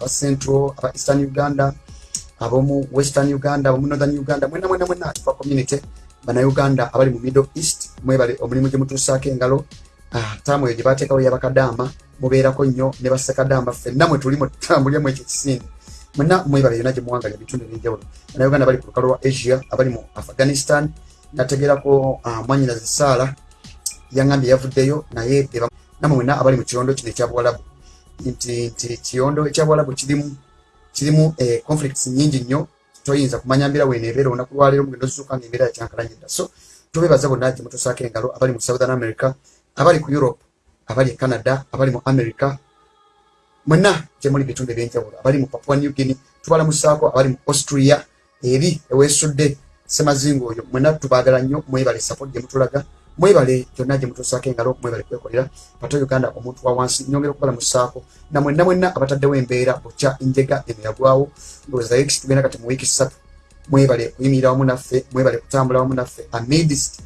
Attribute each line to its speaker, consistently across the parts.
Speaker 1: aba central aba eastern uganda abomu western uganda abomu northern uganda mwena mwena mwena tufa community bannayuganda abali mu middle east mwebale omulimu gye mutuusaako engalo Ah, taamu eyo gye bateekawo yabakadamba mubeerako nnyo ne bassekadamba ffenna mwe tuli mutambulyamu ekyo kisinde mwena mwebale yonna gye muwangalya ebitundu ebyenjawulo. Bannayuganda bali ku lukalu lwa asia abali mu afghanistan nategeerako ah, mwanyinazi saala yaŋambye yavuddeyo naye namwe mwena abali mu kiyondo kino ekyabuwalabu nti nti kiyondo ekyabuwalabu kirimu kirimu eh, conflicts nyingi nnyo. Toyinza kumanya mbeera weneebeera olunaku lwaleero mugendo zuzuuka nga embeera yakyankalanyedda so tubebaza bonna gye mutusaako engalo abali mu southern america abali ku europe abali e canada abali mu america mwenna gye muli bitundu ebyenjawulo. Abali mu papua new guinea tubalamusaako abali mu austria eri eweesudde semazinga oyo mwenna tubaagala nnyo mwebale support gye mutulaga mwebale gyonna gye mutuusaako engalo mwebale kwekolera. Pato uganda omuntu wa wansi nyongera okubalamusaako na mwenna mwenna abataddewo embeera bukya enjega eno yagwawo ndowooza x tugenda kati mu wiiki ssatu mwebale kuyimirira wamu naffe mwebale kutambula wamu naffe. Amidst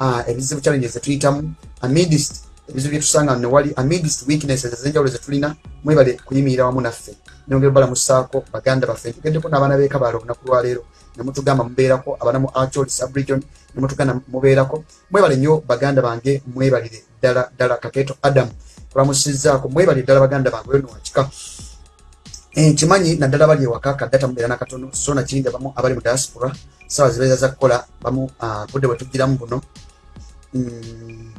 Speaker 1: uh, ebizibu challenges zetuyitamu amidst ebizibu byetusanga newali amidst weaknesses ezenjawulo zetulina mwebale kuyimirira wamu naffe. Nyongera obalamusaako baganda baffe. Ntugeddeko n'abaana b'ekabaala olunaku lwaleero nemutugamba mubeerako abana mu achol subregion nemutugamba mubeerako. Mwebale nnyo baganda bange mwebalire ddala ddala. Kakeeto adamu tulamusizzaako mwebale ddala baganda bange oyo nowakika nkimanyi naddala bali ewaka kaddata mubeera nakatono so nakindi abamu abali mu diaspora sawa zibeeza za kukola bamu ah, budde bwe tugiramu buno. Mm,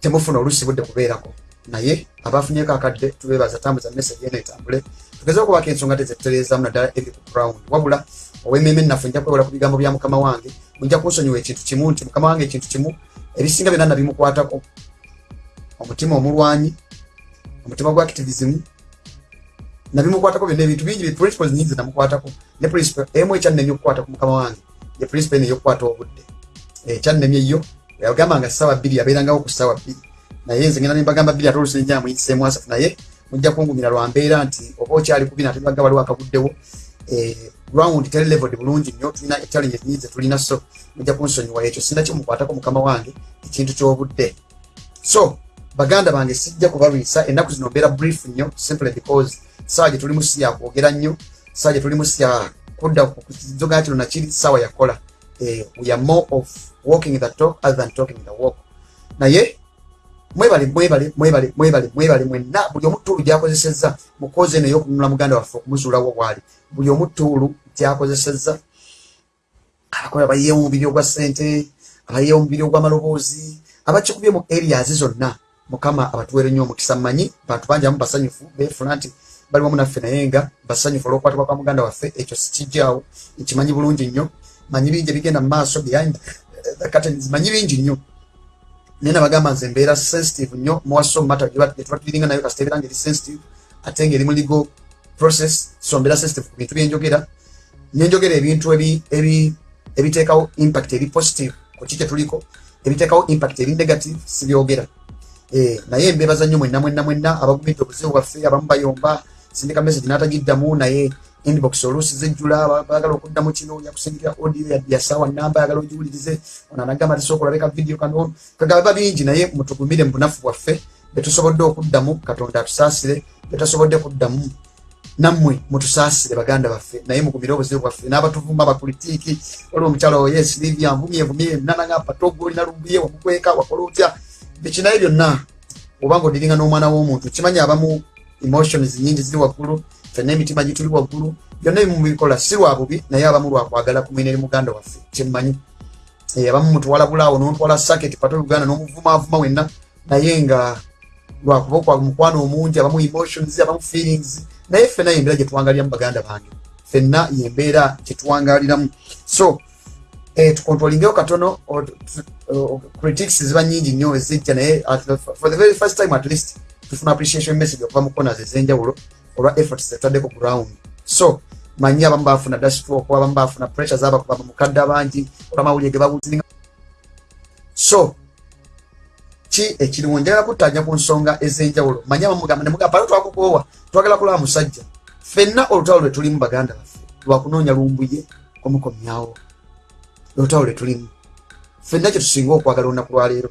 Speaker 1: temufuna oluusi budde kubeerako. Naye abafunyeko akadde tubebaza tambuza message eno etambule tugeze okubaka ensonga tezetutereezamu naddala eri ku ground wabula owemmeme naffe nja kwewala ku bigambo bya mukama wange mujja kunsonyiwa ekintu kimu nti mukama wange ekintu kimu ebisinga byonna nabimukwatako. Omutima omulwanyi omutima gwa activism nabimukwatako byonna ebintu bingi principles nyingi zenamukwatako ne principle emu ekyannemye okukwata ku mukama wange ye principle eno eyokukwata obudde. Ekyannemye yo yagamba nga ssaawa bbiri yabeerangawo ku ssaawa bbiri. Naye nze ngenda nembagamba bbiri ate olusi nenjaa muyiseemu asatu naye mujja kungumira lwa mbeera nti oba okyali kubi nate baga waliwo akabuddewo eh, ground teri leveled bulungi nnyo tulina echallenges nyingi zetulina so mujja kunsonyiwa ekyo sinna kimukwatako mukama wange ekintu ky'obudde. So baganda bange sijja kubalwisa ennaku zino mbeera brief nnyo simply because saawa gye tuli musi yakwogera nnyo saawa gye tuli musi ya kudda ku kizogaa kino nakiri saawa yakola eh, we are more of walking the talk other than talking the walk. Naye mwebale mwebale mwebale mwebale mwebale mwenna. Buli omu tuulu gyakozesezza mu kozi eno ey'okununula muganda waffe okumuzuulawo bwali. Buli omu tuulu gyakozesezza abakola bayeewo omubiri ogwa ssente abayeewo omubiri ogw'amaloboozi abakikubye mu areas zonna. Mukama abatuweere nnyo omukisa mmanyi bantu bangi abamu basanyufu beefuna nti bali wamu naffe naye nga basanyufu olw'okukwatibwa kwa muganda waffe ekyo sikijjaawo. Nkimanyi bulungi nnyo manyi bingi ebigenda mu maaso behind the curtains manyi bingi nnyo naye nabagamba nze mbeera sensitive nnyo muwaso mumata gyetuba tuliringa nayo kasita ebeera nga eri sensitive ate nga eri mu legal process so mbeera sensitive ku bintu byenjogera nenjogera ebintu ebi- ebi- ebiteekawo impact eri positive ku ki kyetuliko ebiteekawo impact eri negative sibyogera. Eh, naye mbebaza nnyo mwenna mwenna mwenna abagumidde obuzibu bwaffe abamu bayomba sindika message n'atagiddamu naye inbox oluusi zijjula ba- baagala okuddamu kino yakusindikira audio ya- ya saawa namba ayagala ogiwulirize ono anagamba tisooka olabeka video kano kagaba bingi naye mutugumire mu bunafu bwaffe betusobodde okuddamu katonda atusaasire betasobodde kuddamu nammwe mutusaasire baganda baffe naye mugumire obuzibu bwaffe n'abatuvuma abapolitiiki waliwo omukyala oyo yesilivia nvumye nvumye nanagamba togo olina lumbuye wamukweka wakola otya biki naye byonna oba nga odiringa n'omwana w'omuntu kimanyi abamu emotions nyingi ziri waggulu fenna emitima gituli waggulu byonna ebimu mubikola si lwa bubi naye abamu lwakwagala kumwina eri muganda waffe kyemmanyi. Eh, abamu mutwala bulaawo n'omutwala saketi pato uganda n'omuvumaavuma wenna naye nga lwakuba okwa mukwano omungi abamu emotions abamu feelings naye ffenna yembeera gyetuwangaliramu baganda bange. Ffenna yembeera gyetuwangaliramu so eh, tukontrolingeho katono o- critics ziba nyingi nnyo ezijja naye for the very first time at least tufuna appreciation message okuva mu corners ez'enjawulo olwa efforts zetutaddeko ground so manyi abamu bafuna dashstroke abamu bafuna pressure zabakuba mukadde abangi olwamawulire ge bawuliringa so ki ekiriwo njagala kuttanya ku nsonga ez'enjawulo? Manyi abamugamba nemugamba palo twakukoowa twagala kulaba musajja. Ffenna olutalo lwe tulimu baganda baffe lwakunoonya lumbuye omukomyawo. Lutalo lwe tulimu. Ffenna kye tusinga okwagala olunaku lwaleero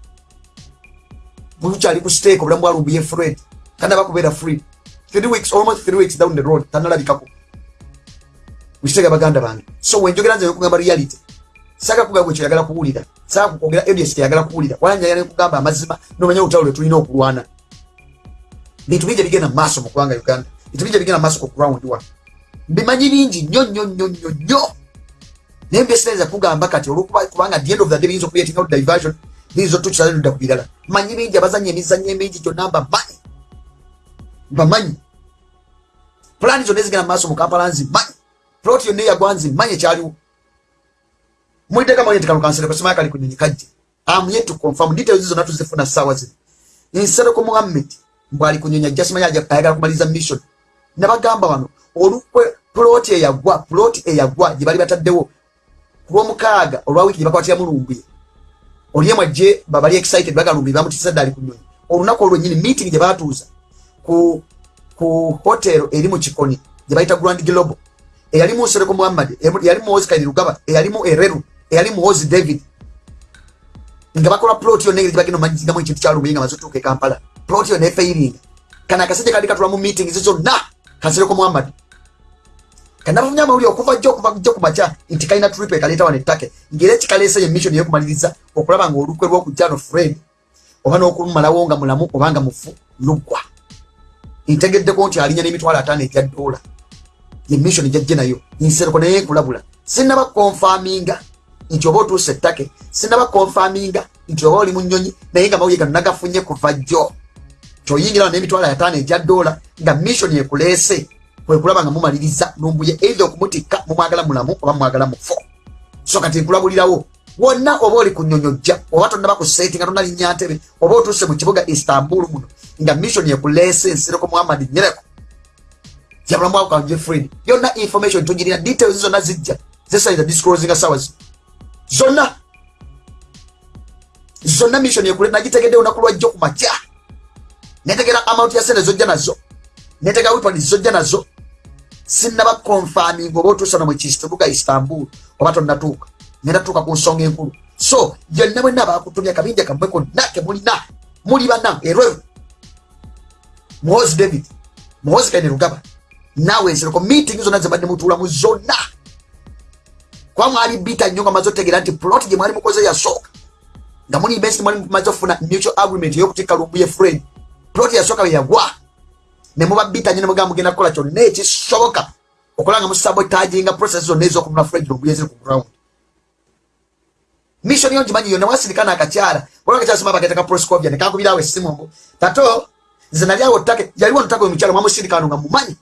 Speaker 1: bukyali ku stake obulamu bwalumbuye fred tanaba kubeera free three weeks almost three weeks down the road tanalabikako mukitega baganda bange so wenjogera nze nekugamba reality saka kugamba ekyoyagala kuwulira saka kukwogera audience teyagala kuwulira walanjagala nekugamba amazima nomanya olutalo lwe tulina okulwana bintu bingi bigenda mumaaso mu ggwanga uganda. Bintu bingi bigenda mumaaso ku ground wa. Mbimanyi bingi nnyo nnyo nnyo nnyo nnyo naye mbyesinaiza kugamba kati olwokubanga the end of the day biyinza okuleeting out diversion biyinza otukyala ludda ku birala manyi bingi abazanya emizanyo emingi gyonna mbamanyi mbamanyi pulaani zonna ezigenda mumaaso mu kampala nzimanyi ploti yonna eyagwa nzimanyi ekyaliwo. Mwiteka mwenye tikalukansere kwa simaya kali kunyonyi kajje. Am yet to confirm details zona tuzifuna sawa zino insero ko Muhammad mbali kunyonya jasima yaje ayagala kumaliza mission. Nabagamba wano olukwe plot eyagwa plot eyagwa gibali bataddewo. Kuwo mukaga olwa wiki bakwatira mulumbi oliyemwe je babali excited bagalumbi bamutisa dali kunyonyi olunako olwo nyini meeting gye batuuza ku ku hotel eri mu kikoni gye bayita Grand Global eyalimu Sereko Muhammad eyalimu Oscar Lugaba eyalimu Ereru eyali muhozi david. Nga bakola plot yo negeri bagino manyigamu ekintu kyalumunye nga mazotuuka e kampala. Plot yo nefairinga kana akasajja kali katula mu meeting zizonna kansireko muhammad kanavumya amawuli okuva jjo okuva jjo kumakya nti kalina trip ekaleeta wano ettake. Ngaera ekikaleesa ye mission yokumaliriza okulaba nga olukwe lwokujjano fred oba n'okumalawo nga mulamu oba nga mufu luggwa. Ntegeddeko nti alinya n'emitwalo ataano egya ddoola ye mission gyajje nayo nsereko naye nkulabula. Sinaba konfaminga nti oba otuusa ettake sinaba konfaminga nti oba oli mu nnyonyi naye nga mawuye gano nagafunye kuva jjo. Kyoyingira n'emitwalo ataano egya ddoola nga mission ekuleese kwekulaba nga mumaliriza lumbuye eitha okumutikka mumwagala mulamu oba mumwagala mufo. So kati nkulabulirawo wonna oba oli ku nnyonyojja oba tonnaba ku setinga tonnalinnya ntebe oba otuuse mu kibuga istanbul muno nga mission ekuleese nsireko muhammad nyereko yabulamu bwako ka jeffred yonna information tugirina details zonna zijja zesayiza disclosinga sawa zino zonna zonna mission ekule nagitegedde olunaku lwajjo ku makya. Netegera amount ya sente zojja nazo. Netegera weapon zojja nazo sinaba confirming oba otuusa no mukibuga istanbul. Oba tonnatuuka nenatuuka ku nsonga enkulu so yonna bwenna bakutumya kabinja kammwe konna kemulina muli bana ero muhozi david muhozi kaine rugaba. Nawe ensireko meeting zonna zebadde mutuulamu zonna kuba mwali bita nnyo nga maze otegeera nti plot gye mwali mukoze yasooka nga muli besi mwali mumaze mutual agreement ey'okutikka lumbuye fred plot yasooka bwe yagwa ne muba bita nnyo ne mugamba mugenda kukola kyonna ekisoboka okola nga musabotaginga process zonna ez'okumuna fred lumbuye ziri ku ground. Mission yo ngimanyi yonna wasirika n'akakyala. Olwa akakyala sima bageteka proscovia ne kankubirawo essimu mbu tato nze nali awo ettake yaliwo ntake omukyalo mwamusirika wano nga mumanyi?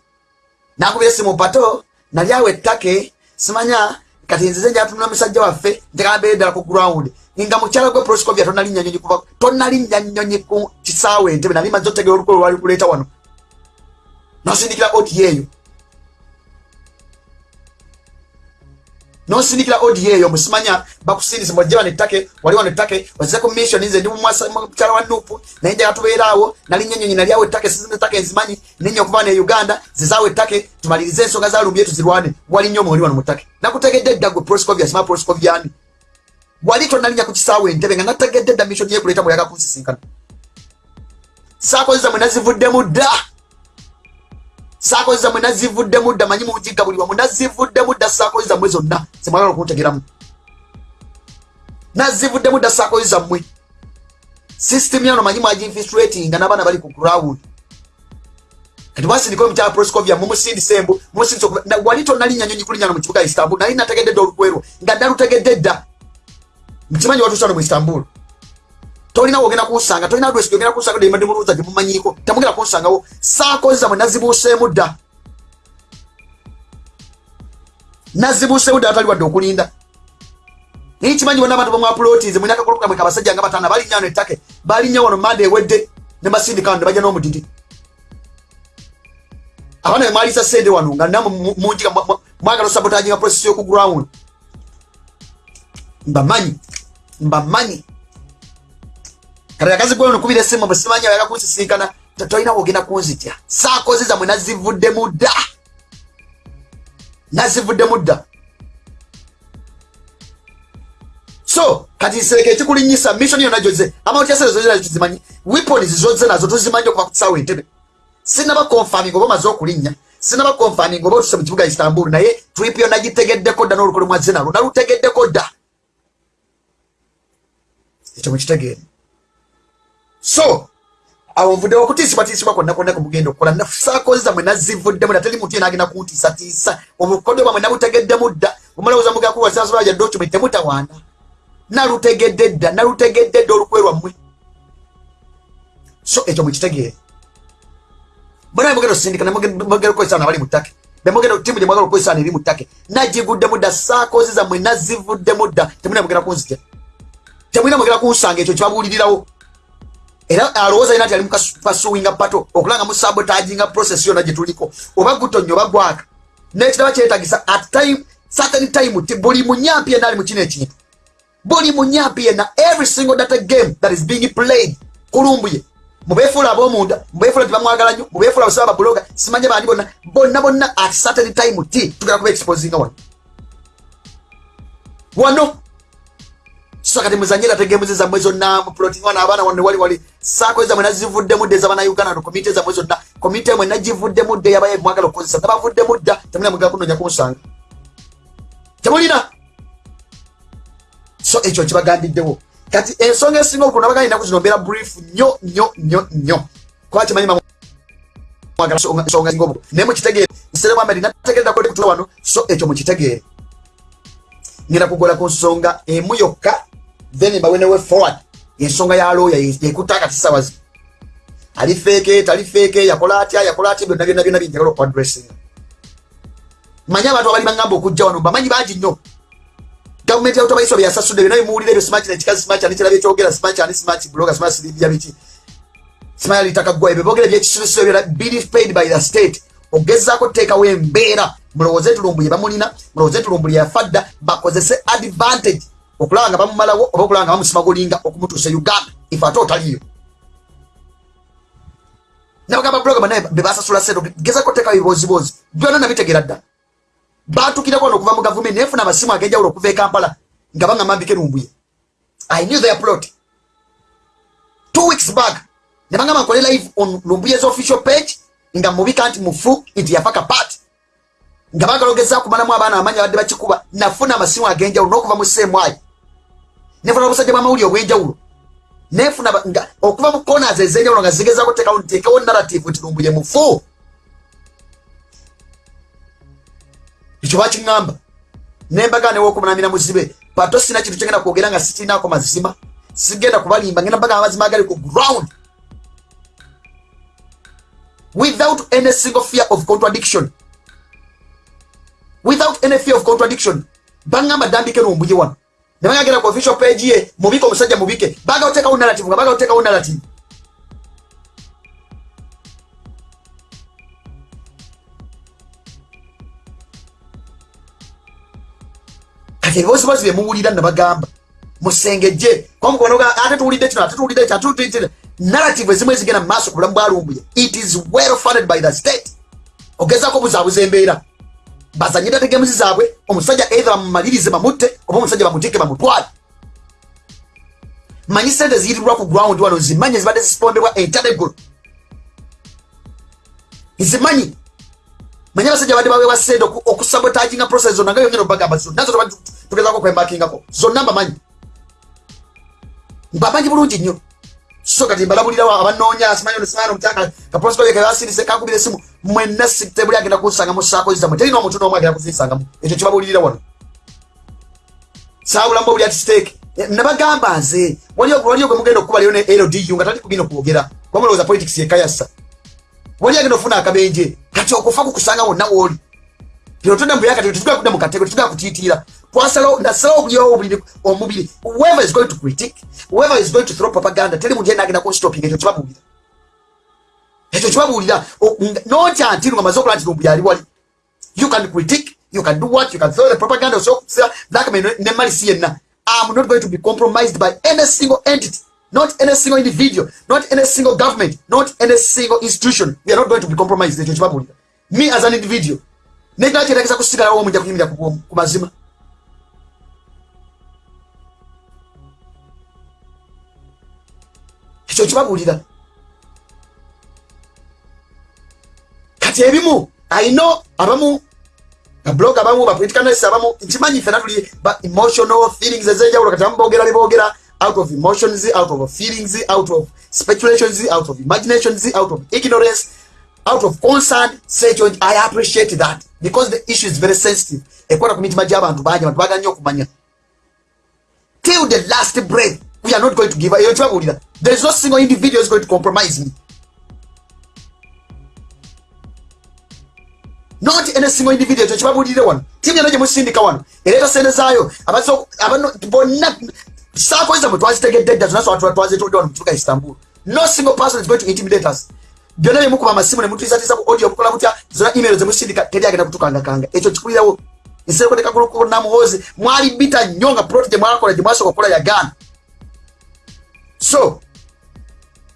Speaker 1: Nakubira essimu pato nali awo ettake simanya kati nzize njatunula musajja waffe ntekambeere ddala ku ground. Nga mukyala gwe proscovia tonalinnya nyonyi kuva tonalinnya nyonyi ku kisaawe entebe nali maze otegera olukwe lwali kuleeta wano nosindikira odi eyo nosindikira odi eyo musimanya bakusindise mwajje bano ettake wali wano ettake wazize ku mission nze ndi mukyala wa nupu naye njaga tubeeraawo nali nyenyonyi nali ettake sizinza ettake enzimanyi nenya okuva ne uganda zizaawo ettake tumalirize ensonga zalumbye tuzirwane wali nnyo mwoli wano mu ttake nakutegedde dda gwe proscovia sima proscoviani wali tonalinya ku kisaawe entebe nga nategedde dda mission yekuleeta muyaga kunsisinkana saakozeza mwe nazivuddemu dda saakozesa mwe nazivuddemu dda manyi mugigga buli wamu nazivuddemu dda saakozesa mmwe zonna. Zemwagala okuntegeramu nazivuddemu dda saakozesa mmwe system yano manyi mwaginfiltratinga n'abaana bali ku ground. Kati wasindika omukyala proscovia mumusindisa embu mumusindisa wali tonalinya nyonyi kulinyana mu kibuga istanbul nali nategedde dda olukwerwo nga nalutegedde dda. Nkimanyi watuusa no mu istanbul tolina wogenda kunsanga tolina adresi gyogenda kunsanga dembadde muluuza gyemumanyiko temugenda kunsangawo saakozesa mwe nazibuuseemu dda nazibuuseemu dda atali wadde okulinda naye kimanyi bonna abantu bamwapulotinze mwina akakuluka mwe kabasajja nga bataana balinnya wano ettake balinnya wano manda ewedde ne basindika wano ne bajja n'omudidi abaana bemwalisa sente wano nga namwe munjiga mwagala osabotaginga process yoku ground mbamanyi mbamanyi kati akazi gwe nokubira esimu bwesimanyi ayaga kunsisinkana tolina wogenda kunzitya saakozi zamwe nazivuddemu dda nazivuddemu dda so kati nsereka ekikulinyisa mission yona gyoze amautyasezozinazimanyi weapons zoze nazo tuzimanyi okuva ku kisaawo entebe. Sinaba confirming oba omaze okulinnya sinaba confirming oba otuse mu kibuga istanbul naye trip yo nagitegeddeko dda n'olukole mwazze nalo nalutegeddeko dda. Ekyo mukitegeere so awo nvuddewo okutiisibwatiisibwa kwonna kwonna kumugenda okukola. Nasaakozi zamwe nazivuddemu da teri muntu ye nagenda kuntiisatiisa obukodyo bwamwe nabutegeddemu dda omalowooza mugakuwasasobaja document temutawaana. Nalutegedde dda nalutegedde dda olukwe lwammwe. So ekyo mukitegeere bona bemugenda osindika nemugenda okukozesana abali mu ttake. Bemugenda timu gyemwagala okukozesana eri mu ttake. Nagiguddemu dda saakozi zammwe nazivuddemu dda. Temulina mugenda kunzitya? Temulina mugenda kunsanga ekyo kyebabuulirirawo era alowooza yina nti ali mukasuwinga pato okulanga musabotaginga process yona gyetuliko oba gutonnya oba gwaka. Nekiraba kyetagisa at time certain time ti buli munyampi yenna ali mukino ekintu. Buli munyampi yenna every single data game that is being played kulumbuye. Mubefuula ab'omunda mubefuula tibamwagala nnyo mubefuula basaba babuloga simanye bandi bonna bonna bonna at certain time ti tugenda kuba exposinga wano wano so kati muzanyira tegemuzi zammwe zonna muprotingwana abaana wanne wali wali saako zammwe nazivuddemu dde ezabana uganda no komite zammwe zonna komite emwe nagivuddemu dde yabaye mwagala okukozesa nabavuddemu dda temulina mugala kunonya kunsanga temulina so ekyo kibagambiddewo kati ensonga esinga okulu nabaga ninaku zino mbeera brief nnyo nnyo nnyo nnyo kuba kimanyi ensonga singa obukulu naye mukitegeere nseremu amadi nategeerakutula wano. So ekyo mukitegeere ngenda kugola ku nsonga emu yokka then mbawenewe forward. Ensonga ya looya sawa zi ali feeke tali feeke yakola atya yakola atya byonna byonna byonna binjagala okuadressinga manyi abantu abali bagamba okujja wano bamanyi bangi nnyo. Gavumenti yautobaiswa byasasudde byonna bimuwulira ebyo simachi nekikazi simachi ani kirabye ekyogera simachi ani simachi bloga simachi siribya biki. Simachi alitaka gwa ebyo byogera ebyekisubizo byona bili paid by the state. Ogezaako teekawo embeera. Mulowooze tulumbuye bamulina mulowooze tulumbuye yafadda bakozese advantage okulaba nga bamumalawo oba okulaba nga bamusimagulinga okumutuusa uganda ife ate otaliyo nabagamba blogama naye bebasasula sente gezako teeka bibozibozi byonna nabitegera dda batukirako wano okuva mu gavumenti naye funa amasimu ag'enjawulo okuva e kampala nga bangamba mbike lumbuye. I knew their plot. Two weeks back ne bangamba nkole live on lumbuyes official page nga mubika nti mufu nti yafa kapaati. Nga bagala ogeza kumalamu abaana amanyi abadde bakikuba nafuna amasimu ag'enjawulo n'okuva mu seemwayi nefuna obusajja bwamawuli obw'enjawulo nefuna okuva mu konas ez'enjawulo nga zigezako tekawo ntekewo narrative nti lumbuye mufu ekyo bakiŋŋamba. Nembaga newokumunamira muzibe pato sina kintu kyengenda kwogera nga sikiinaako mazima. Sigenda kubalimba ngenda mbaga amazima agali ku ground. Without any single fear of contradiction. Without any fear of contradiction. Baŋŋamba dambike nombuye wano nebagagenda ku official page ye mubike omusajja mubike. Baga otekawo narrative nga baga otekawo narrative. Kati ebibozibozi byemuwulira nabagamba. Musengejje. Ate tuwulidde kino ate tuwulidde kino ate tuwulidde narrative ezimu ezigenda mumaaso ku bulamu bwalumbuye it is well funded by the state. Ogezako obuzaabuza embeera bazanyira tegemuzi zaabwe omusajja either bamumalirize bamutte oba omusajja bamutike bamutwale. Manyi sente ziyitirwa ku ground wano zimanyi ezibadde zisipondebwa entadegolo nzimanyi manyi abasajja badde baweebwa sente okusabotaginga process zonna nga yongera obagamba zonna zo tugezako okwembakingako zonna mbamanyi. Mbamanyi bulungi nnyo so kati mbalabulirawo abanoonya simanyi simanyi omukyanga kaprosikoye kebasirise kakubira esimu mwenna tebuli agenda kunsanga mu saako zizamwe terina omuntu n'omu agenda kuzinsangamu ekyo kibabulirira wano. Saabulamu obuli ati steeke nabagamba nze waliyo gwe mugenda okukubaliyo ne ldu nga tali kugenda okwogera kwamulowooza politics yekayasa wali agenda ofuna akabenje kati okufa kukusanga wonna wooli tinotonda mbuyaka tetugenda kudda mukatego tetugenda kutiitira twasalawo nasalawo obuliwo obuliri omubiri. Whoever is going to critic whoever is going to throw propaganda teri muntu yena agenda kunstoping ekyo kibabuulira. Ekyo kibabuulira. Notya nti ngamaze okola nti lumbu yali wali. You can critique you can do what you can throw the propaganda osokusa blackmail ne malisi yenna. I'm not going to be compromised by any single entity not any single individual not any single government not any single institution. We are not going to be compromised. Ekyo kibabuulira. Me as an individual nekinakyendageza kusigalawo mujja kunyumira ku mazima. Ekyo kibabuulira. Kati ebimu ayino abamu bablog abamu bapoliticanalist abamu nkimanyi fena tuli ba emotional feelings ezenjawulo. Kati abamu boogera liboogera out of emotions out of feelings out of speculations out of imaginations out of ignorance out of concern sekyo i appreciate that. Because the issue is very sensitive. Ekwata ku mitima gy'abantu bangi abantu bagala nnyo okumanya. Till the last breath we are not going to give eyo kibabuulira there is no single individual is going to compromise me. Not any single individual ekyo kibabuulirire wano. Timu yano gye musindika wano ereeta sente zaayo bonna saakoza bwe twazitegedde dda zonna twazitudde wano mu kibuga istanbul. No single person is going to intimidate us byonna byemukuba amasimu nemutuisatiisa ku audio mukola mutya zona email zemusindika teri agenda kutukangakanga ekyo kikulirawo nsereko ne kaguluku namuhozi mwali bita nnyo nga proti gye mwakola gye mwasooka okukola yagaana so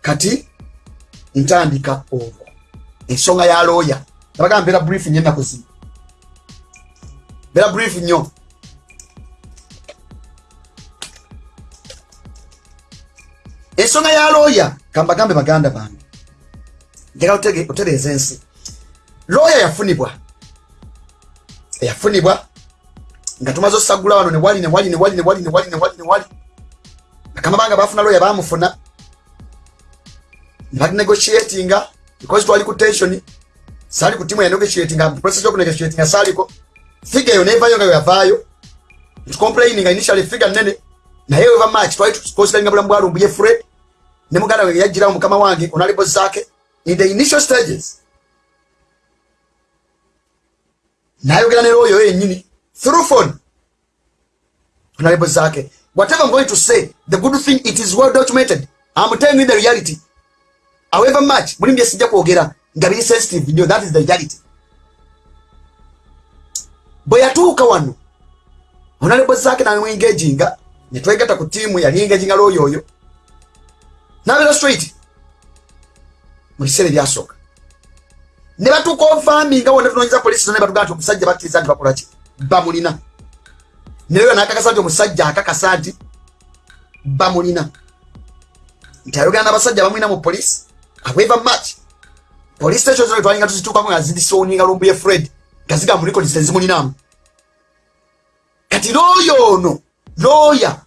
Speaker 1: kati ntandika olwo ensonga ya looya nabaga mbeera brief nnyo ennaku zino brief nnyo ensonga ya looya kambagambe baganda bange njagala otereeza ensi looya yafunibwa. Eyafunibwa. Nga tumaze osagula wano newali newali newali newali newali newali newali bakama bange bafuna looya bamufuna. Nebanegotiatinga because twali ku tensioni sali ku timu ya negotiatinga process yoku negotiatinga saliko figa eyo nevayo nga yavaayo. Tucomplaininga initially figa nene naye ova match twali tukonsideringa bulamu bwalumbuye fred ne muganda we yajjirawo mukama wange onalibo zaake in the initial stages. Nayogera ne looyo yenyini through phone. Onalibo zaake whatever i'm going to say the good thing it is well documented. I'm telling you the reality. However much mulimu byesijja kwogera nga biri sensitive nyo that is the reality. Bwe yatuuka wano onalebo zaake ne netwegata ku tiimu yali engaginga looyo oyo. Nabeera straight mu biseera ebyasooka. Ne batuuka ovaminga wonna tunoonyiza polisi zona batugaa nti omusajja bakkiriza nti bakolaki bamulina neyo nakakasa nti omusajja akakasa nti bamulina nti ayogera n'abasajja bamulina mu polisi however much. Police station zino twalinga tuzituukamu nga zidisoninga lumbu ye fred nga ziga mu records tezimulinamu kati looyo ono looya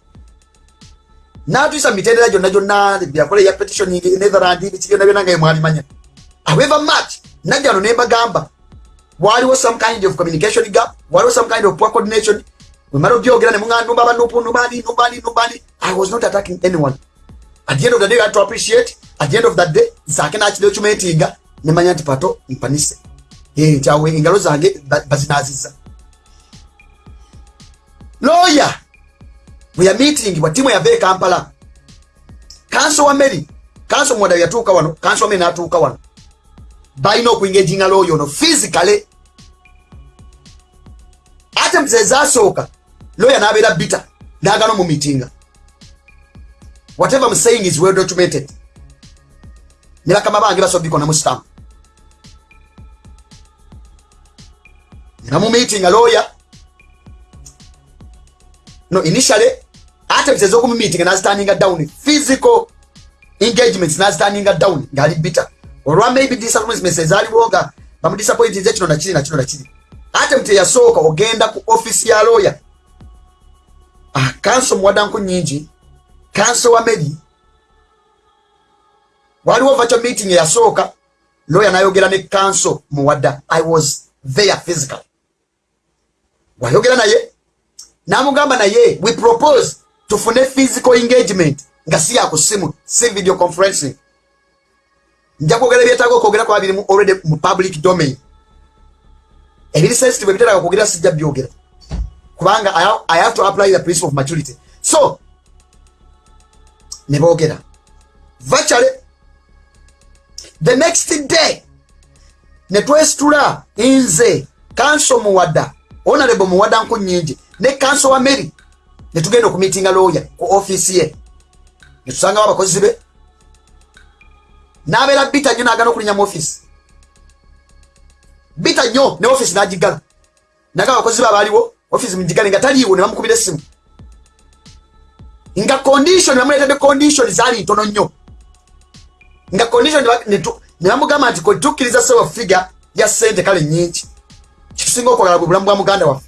Speaker 1: n'atuyisa mitendera gyonna gyonna byakola eya petitioning netherland biki byonna byonna nga yemwalimanya however much najja no nembagamba waliwo some kind of communication gap waliwo some kind of poor coordination. Wemala obyogera ne muŋandumba abanupu numbani numbani numbani i was not attacking anyone. At the end of the day had to appreciate at the end of that day zake nakidocumentinga nemanya nti pato mpanise. Kyawe engalo zange bazinaziza lawyer bweya meeting bwa timu yava ekampala kanso wa mary kanso mwada yatuuka wano kanso wa mary natuuka wano. Balina okuingaginga lawyer ono physically. Ate muzezasooka lawyer nabeera bita nagana mu meetinga whatever I'm saying is well documented. Ne bakama bange basobikonamu stamp. Namu meeting a lawyer. No initially ate biteze okumu meeting naziturninga down physical engagements naziturninga down ngali bitter olwa maybe disappointments ezaliwo nga bamudisappointinze kino nakiri nakino nakiri ate mute yasooka ogenda ku office ya lawyer. Ah, kanso muwadanku nyingi kanso wa medi waliwo vacho meeting eyasooka lawyer nayogera ne kanso muwadda i was there physical wayogera naye namugamba naye we propose tufune physical engagement nga si yakusimu si video conferencing. Nja kwogera ebyetaaga okwogera kwa birimu already mu public domain. Ebiri sensitive ebiteraga kwogera sijja byogera. Kubanga i have to apply the principle of maturity. So ne boogera. Vachale the next day netwesitula nze kanso muwada onarebo muwada nku nyingi ne kanso wa mary netugenda okumitinga lawyer ku ofiisi ye. Netusangawo abakozi be. Nabeera bita nnyo nagana okulinya mu ofiisi bita nnyo ne ofiisi nagigala. Naga abakozi be abaaliwo ofiisi mugigale nga taliiwo ne bamukubira essimu. Nga condition bamuletedde condition zaali ntono nnyo. Nga condition ne bamugamba nti kwetukkiriza sewa figa ya sente kale nyingi kitusinga okwagala bwe bulamu bwa muganda waffe.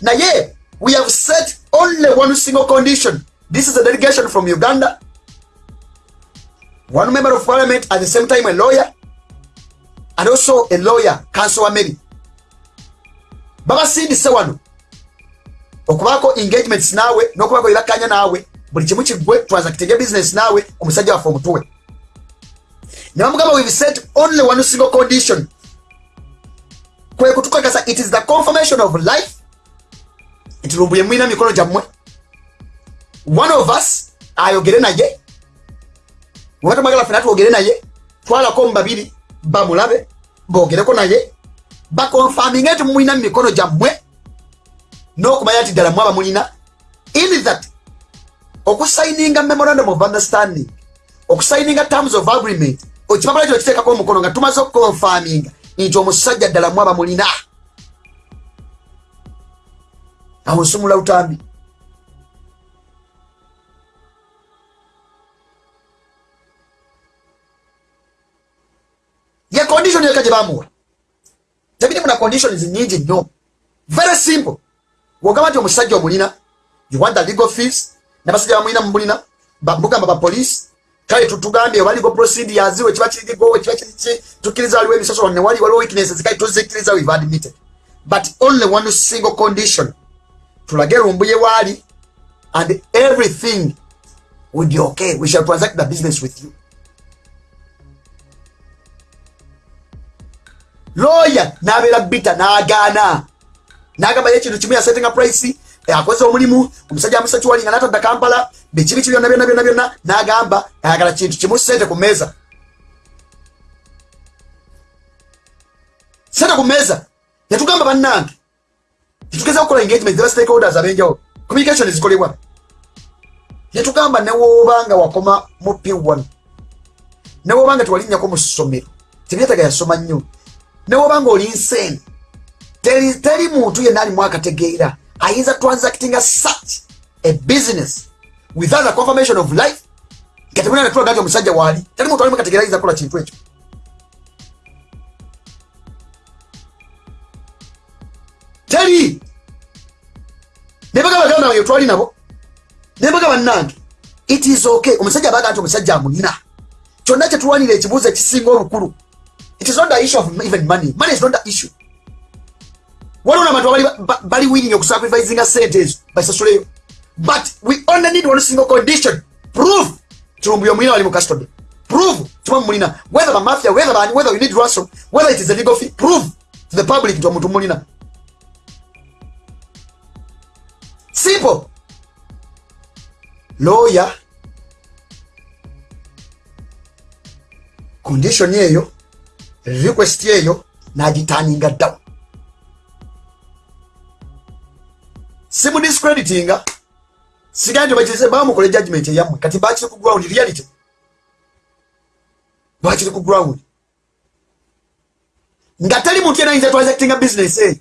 Speaker 1: Naye we have set only one single condition. This is a delegation from uganda. One member of parliament at the same time a lawyer and also a lawyer council wa mary babasindise wano okubaako engagements naawe n'okubaako byebakkanya naawe buli kimu kiggwe transactinga business naawe omusajja waffe omutuwe. Ne bamugamba we've set only one single condition. Kwe kutukakasa it is the confirmation of life nti lumbuye mwina mikono gyammwe one of us ayogere naye webatamagala fena twogere naye twalako mu babiri bamulabe bogereko naye bakonfaminge nti mumulina mu mikono gyammwe n'okumanya nti ddala mwaba mulina in that okusayininga memorandum of understanding okusayininga terms of agreement okipapula kyo kiteekako omukono nga tumaze okukonfaminga nti omusajja ddala mwaba mulina awo nsumula lutambi ye condition yeka gye bamuwa tebiri muna conditions nyingi nnyo very simple wogamba nti omusajja omulina you want the legal fees nabasajja bamulina mumulina bamugamba bapolisi kale tutugambye oba legal procedures we kiba kirigo we kiba kiriki tukkiriza waliwo ebisosola newali waliwo weaknesses kale tuzikkiriza we've admitted but only one single condition tulage lumbuye waali and everything will be okay. We shall transact the business with you. Lawyer nabeera bita n'agaana. N'agamba ye ekintu kimu yasetinga price akoze omulimu omusajja amusa kiwalinga n'atadda kampala bekibi ki byonna byonna byonna byonna n'agamba ayagala kintu kimu sente ku mmeeza. Sente ku mmeeza. Yatugamba bannange tetugeza okukola engagement zeba stakeholders ab'enjawulo communication zikolebwa yatugamba newoobanga wakoma mu p1 newoobanga tewalinnyako mu ssomero. Tebyetaga yasoma nnyo. Newobanga oli insane. teri, teri muntu yenna alimu akategeera ayinza transactinga such a business without a confirmation of life. Nga temulina netulaga nti omusajja waali teri muntu alimu kategeera ayinza kukola kintu ekyo. Teri nebaga baganda bange twali nabo nebaga bannange it is okay. Omusajja abaga nti omusajja amunina kyonna kyetulwanira ekibuuzo ekisinga olukulu it is not the issue of even money. Money is not the issue. Waliwo nabantu bali willing okusacrificinga sente ezo basasuleyo but we only need one single condition. Prove. Tulumbuye omulina wali mu custody. Prove. Tiba mulina. Whether bamafia whether bani whether you need ransom whether it is a legal fee prove to the public nti omuntu mulina simple. Lawyer. Condition eyo request eyo nagitaninga ddawo simudiscreditinga sigaa nti bakirize bamukole judgment eyammwe kati bakiri ku ground reality. Bakiri ku ground. Nga teri muntu yena ayinza transactinga business eyo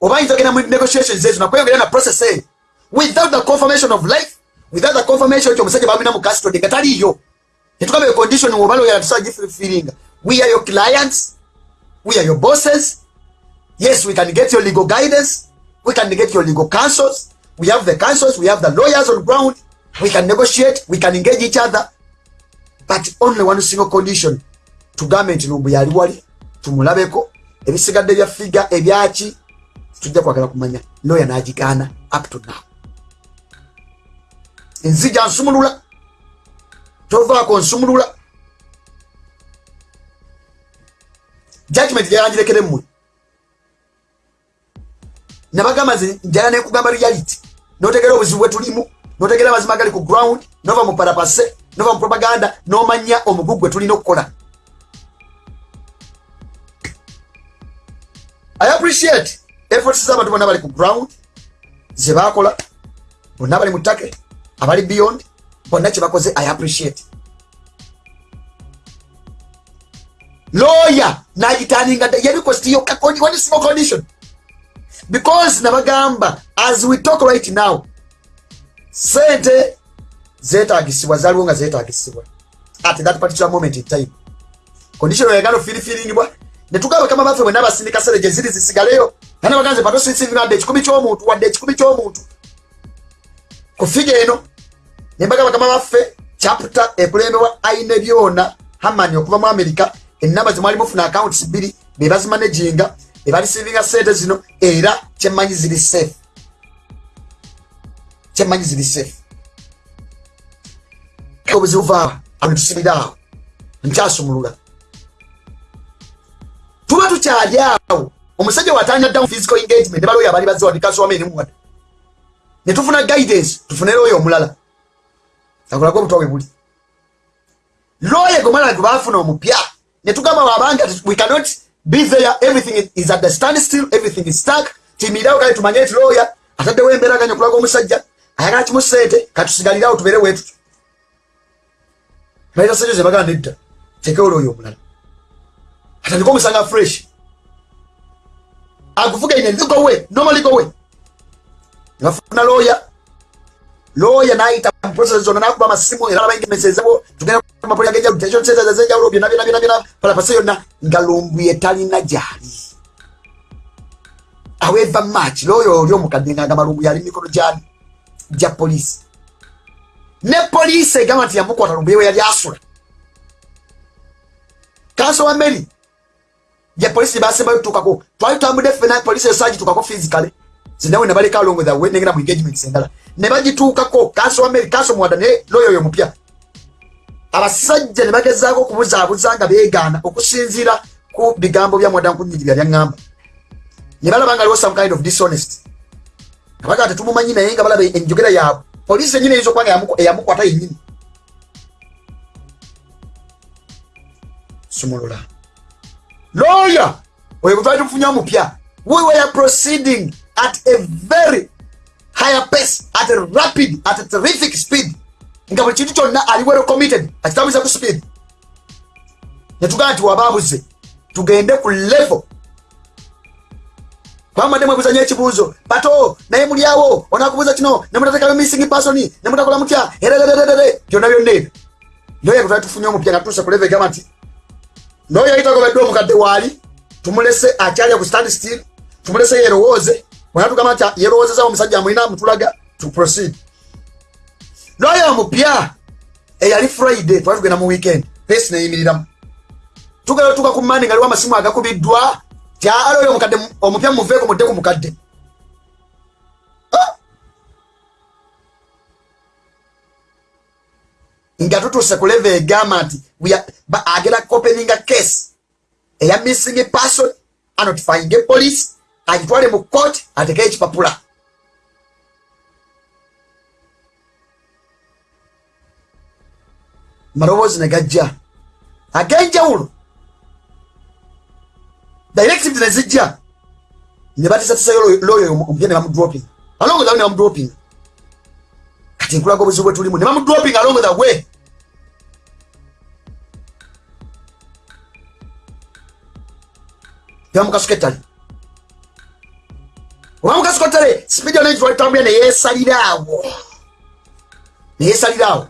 Speaker 1: oba ayinza ogenda mu negotiations ezo nakweyongera na process eyo without the confirmation of life without the confirmation nti omusajja babina mu custody nga taliyo tetugambe condition wobaloyera tusagifiringa we are your clients we are your bosses. Yes we can get your legal guidance we can get your legal counsels we have the counsels we have the lawyers on ground we can negotiate we can engage each other. But only one single condition tugambe nti nombu yali wali tumulabeko ebisigadde bya figa ebyaki tujja kwagala kumanya lawyer nagigaana up to now enzija nsumulula tovaako nsumulula. Judgment gyayanjirekere mmwe. Nabagamba nze njala nekugamba reality. Notegera obuzibu bwe tulimu notegera amazima gali ku ground nova mu parapase nova mu propaganda nomanya omugu gwe tulina okukola. I appreciate efforts z'abantu bonna bali ku ground ze baakola bonna bali mu target abali beyond bonna kyebakoze i appreciate. Lawyer nagitaninga yali kosti yokka one single condition? Because nabagamba as we talk right now sente zetagisibwa zaliwo nga zetagisibwa at that particular moment in time condition yagala ofirifiringibwa netugaba kama baffe bwena basindika sere gye ziri zisigaleyo. Ana baganze patosisinga wadde ekikumi ky'omuntu wadde ekikumi ky'omuntu ku figa eno nembagaba kama baffe chapter ekulembebwa aine byona hamani okuva mu america enamba zimwali mufuna accounts bbiri bebazimanaginga ebalisivinga sente zino era kyemmanyi ziri safe. Kyemmanyi ziri safe. Obuzibu vaawa awo netusibira awo nkyasumulula. Tuba tukyali awo omusajja watanya ddamu physical engagement baloyo abali baziwandikasowamenimuwada netufuna guidance tufunere oyo omulala. Akulako obutwa bwe buli. Loye gomala gwe bafuna omupya netugamba wabanga we cannot be there everything is at the stand still everything is stuck. Timirirawo kale tumanye nti loya ataddewo embeeraganya okulaga omusajja ayagala kimu sente katusigalirawo tubeere wetutu baita sente zebagaa nedda tekewo loyo omulala. Atandika omusanga fresh. Aguvuga ine ligowe nomaligowe ngafuna loya loya nayita process zonna nakuba amasimu era labaingemesezebo tugenda mapoli agenjaulo byonna byonna byonna byonna palapasa yonna nga lumbuye talina gyali aweva mach loyo oli omukadde ngagamba lumbuye ali mikono gyani gya polisi ne polisi egamba nti yamukwata lumbuye we yali asula. Kanso wa mary gye polisi basembayo tutukako. Twali tutambudde fena polisi esagitukako physically zinawe nebaleka along with awe negenda mu engagements endala ne bagituukako kanso wa mary kanso muwada naye loyo oyo mupya abasajja ne bagezaako okubuzaabuza nga beegaana okusinziira ku bigambo bya mwada nkunyigirira byaŋŋamba. Ne balaba nga some kind of dishonest. Abaga tetumumanyi naye nga balaba enjogera yaabwe polisi enyini eyinza okuba nga eyamukwata yennyini. Sumulula. Lawyer! Oyo bwe twali tufunye omupya. We were proceeding at a very higher pace at a rapid at a terrific speed. Nga buli kintu kyonna ali wero committed akitambuza ku speed. Netugamba nti wabaabuze tugende ku level. Kwambadde mwebuzanya ekibuuzo bato naye mulyawo onakubuuza kino nemutateekayo missing person nemutakola mutya? Ererererere byonna byonna ebyo. Noyo gwe twali tufunye omupya nga tutuuse ku level egamba nti noyo yitagobedde omukadde waali tumulese akyalya ku stand still tumulese yerowooze bwena tugamba nti yerowoozeza omusajja amulina mutulaga to proceed. Noyo omupya eyali friday twali tugenda mu weekend. Pesi neyimiriramu tugenda tuka ku mani nga liwo amasimu agakubiddwa tyali oyo omukadde omupya muveeko mudde ku mukadde nga tutuuse ku leve egamba nti agera kopeninga case. Eya missing person anotifying police agitwale mu court ateke ekipapula maloboozi ne gajja. Ag'enjawulo directives ne zijja. Ne batisatisaayo loyo omupya ne bamudroping alongoza ne bamudroping kati nkulaga obuzibu bwe tulimu ne bamudroping alongoza we. Yamukasuketale oba mukasuketale sipidi ono ekitwalitambulya neyesaliraawo neyesaliraawo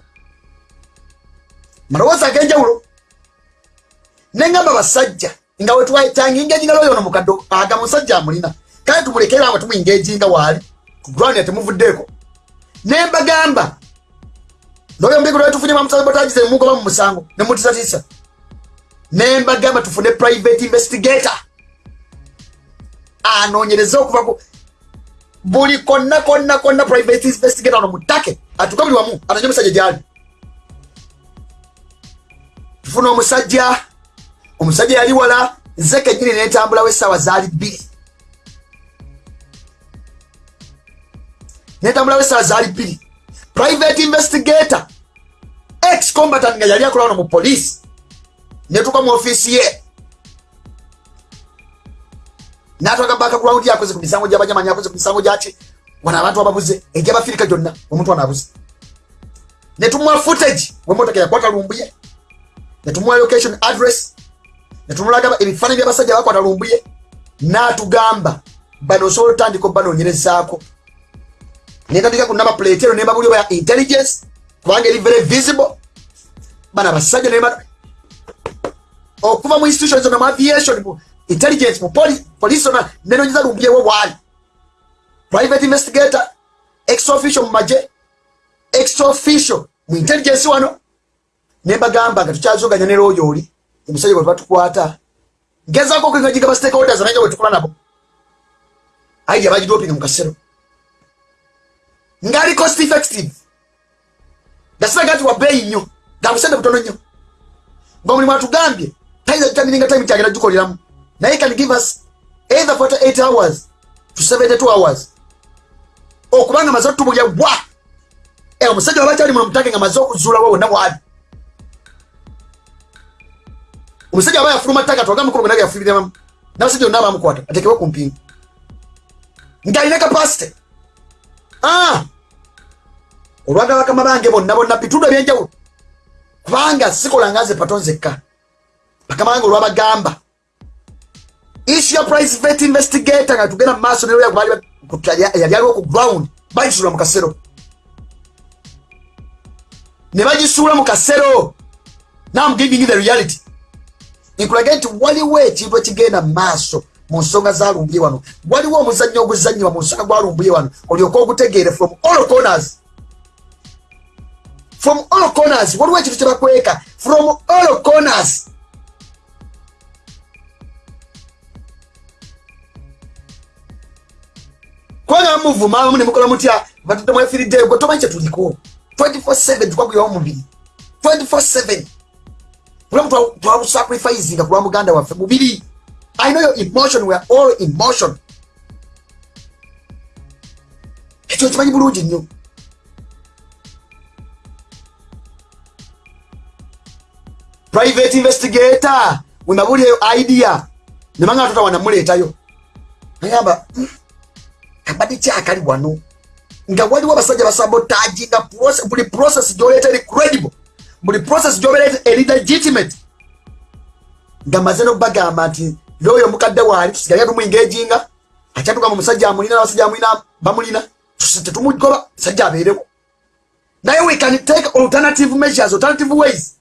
Speaker 1: malowoozi ag'enjawulo neŋŋamba basajja nga wetwatanginga loyo ono mukadde aga musajja amulina. Kale tumulekera nga tumwingejinga waali ku ground yatemuvuddeeko nembagamba loyo mbego lwetufunye bamusabotagize mugoba mu musango nemutisatisa nembagamba tufune private investigator anoonyereze okuva ku buli konna konna konna private investigator ono mutake atuka buli wamu atanye omusajja gyali. Tufuna omusajja omusajja yali wala nze kenyini netambulawo essaawa zaali bbiri. Netambulawo essaawa zaali bbiri. Private investigator ex combatant nga yali akola wano mu poliisi netuka mu ofiisi ye natwaga background yakoze ku misango gy'abanyamanyi akoze ku misango gyaki? Wano abantu ababuze egyabafirika gyonna omuntu wano abuze. Netumuwa footage wemotoka yakwata lumbuye netumuwa location address. Netumulaga ebifaananyi byabasajja bakwata lumbuye natugamba bano osobola otandika obanoonyerezaako netandika ku namba plate ero nembabulyo ya intelligence kubanga eri very visible. Bana basajja nema okuva mu institution zona mu aviation intelligence mu poli- police nyiza nenonyeza lumbyewo wali. Private investigator ex official mu maje ex official mu intelligence wano. Nembagamba nga tukyazoganya ne looyo oli omusajja gwe batukwata ngezaako okwengajiga ba stakeholders nange bwe tukola nabo. Ayi yabagidopinga mu kasero. Ngaali cost effective. Gasiraga nti wabeeyi nnyo nga busente butono nnyo. Ngaomulimu atugambye tayinza gitamininga time kyagenda gikoleramu naye can give us either 48 hours to 72 hours. Okubanga maze otubulya bwa! Eh, omusajja waba kyali muno mutage nga maze okuzuulawo wonna bwali omusajja aba yafuluma ttaka twaga mukulu gwe nage yafuliriramu n'abasajja bonna abamukwata atekewo ku mpingu ng'alina kapasite Ah! olwaga bakama bange bonna bonna bitundu ebyenjawulo. Kubanga sikola nga nze pato nzekka bakama bange olwabagamba issue ya private investigator nga tugenda mu maaso neroya yali aliwo ku ground bagisuula mu kasero. Ne bagisuula mu kasero. Now I'm giving you the reality. Nkulaga nti waliwo ekintu ekigenda mu maaso mu nsonga zalumbye wano. Waliwo omuzannyo oguzannyibwa mu nsonga gwalumbye wano olyoke ogutegeere from all corners. From all corners. Waliwo ekintu kyebakweka from all corners kubanga bamuvuma mu nemukola mutya? Batudde mwefiriddeyo gwe tomanyi kyetuliko 24/7 twagwirawo mubiri 24/7 bulamu twabusacrificinga ku lwa muganda waffe mubiri i know your emotion we are all emotion ekyo kimanyi bulungi nnyo. Private investigator wemabuli eyo idea. Nemanga tota wanamuleetayo. Nagamba kabadde kyakali wano. Nga waliwo abasajja basabotaji nga buli process gyoleeta eri credible buli process gyobeera eri legitimate. Nga maze nokubagamba nti looyo mukadde waali tusigale tumwingeejinga. Akyatuka mu musajja amulina n'abasajja amulina bamulina. Tetumugoba sajja abeerewo naye we can take alternative measures alternative ways.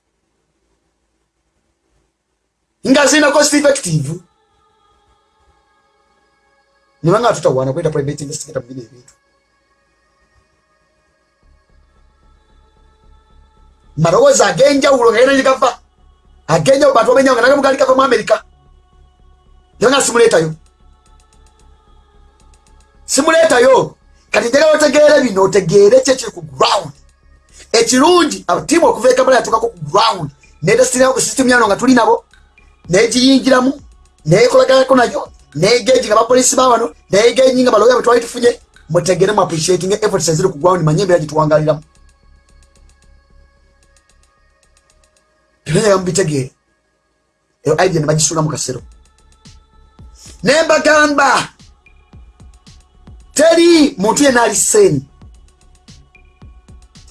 Speaker 1: Nga zirina cost effective nibanga tutawana kweta private investigator mu bino ebintu malowoozi ag'enjawulo nga yena gigava ag'enjawulo bantu bamenyawo nga nagamu gali gava mu amerika. Naye nga simuleetayo simuleetayo kati njagala otegeere bino otegeere ki ekiri ku ground. Ekirungi abatiimu okuva ekamala yatuukako ku ground. Nedesitinayo ku system yano nga tuli nabo. Negiyingiramu nekolaganako nayo negeji nga bapolisi bawano negeji nga baloya bwetwali tufunye mutegere mu appreciating efforts eziri ku ground manye embeera gituwangaliramu ebyoyaga mubitegeere eyo idea ne bagisuula mu kasero. Nembagamba teri muntu yenna ali seeni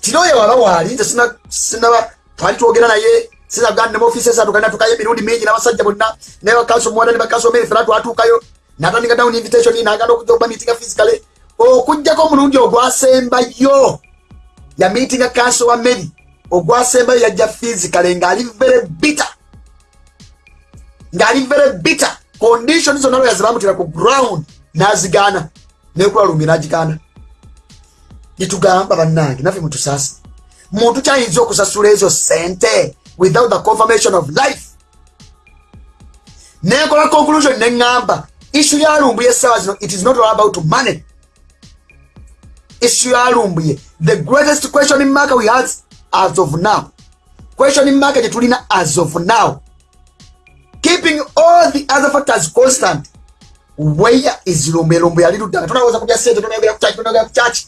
Speaker 1: kinoyo waba waali nze sina- sinaba twali twogera naye sinaganda nemuofiisi esatu kandi natukayo emirundi mingi n'abasajja bonna. Naye bakaso muwala ne bakaso meri fena twatuukayo natandika down invitation naganda okujja okuba meetinga physically. Okugjako omulundi ogwasembayo ya meetinga kanso wa meri ogwasembayo yajja physically ng'ali very bitter. Ng'ali very bitter. Condition zonna lwaya zebamutera ku ground n'azigaana nekulalumbye n'agigaana gyetugamba bannange naffe mutusaasi muntu kyayinza okusasula ezo sente without the confirmation of life. Nenkola conclusion neŋŋamba issue yalumbuye essaawa zino it is not all about money. Issue yalumbuye the greatest question mark we have as of now. Question mark gyetulina as of now. Keeping all the other factors constant. Where is lumbuye? Lumbuye nga tunawooza kulya sente tunayogera ku kyaki tunayogera ku kyaki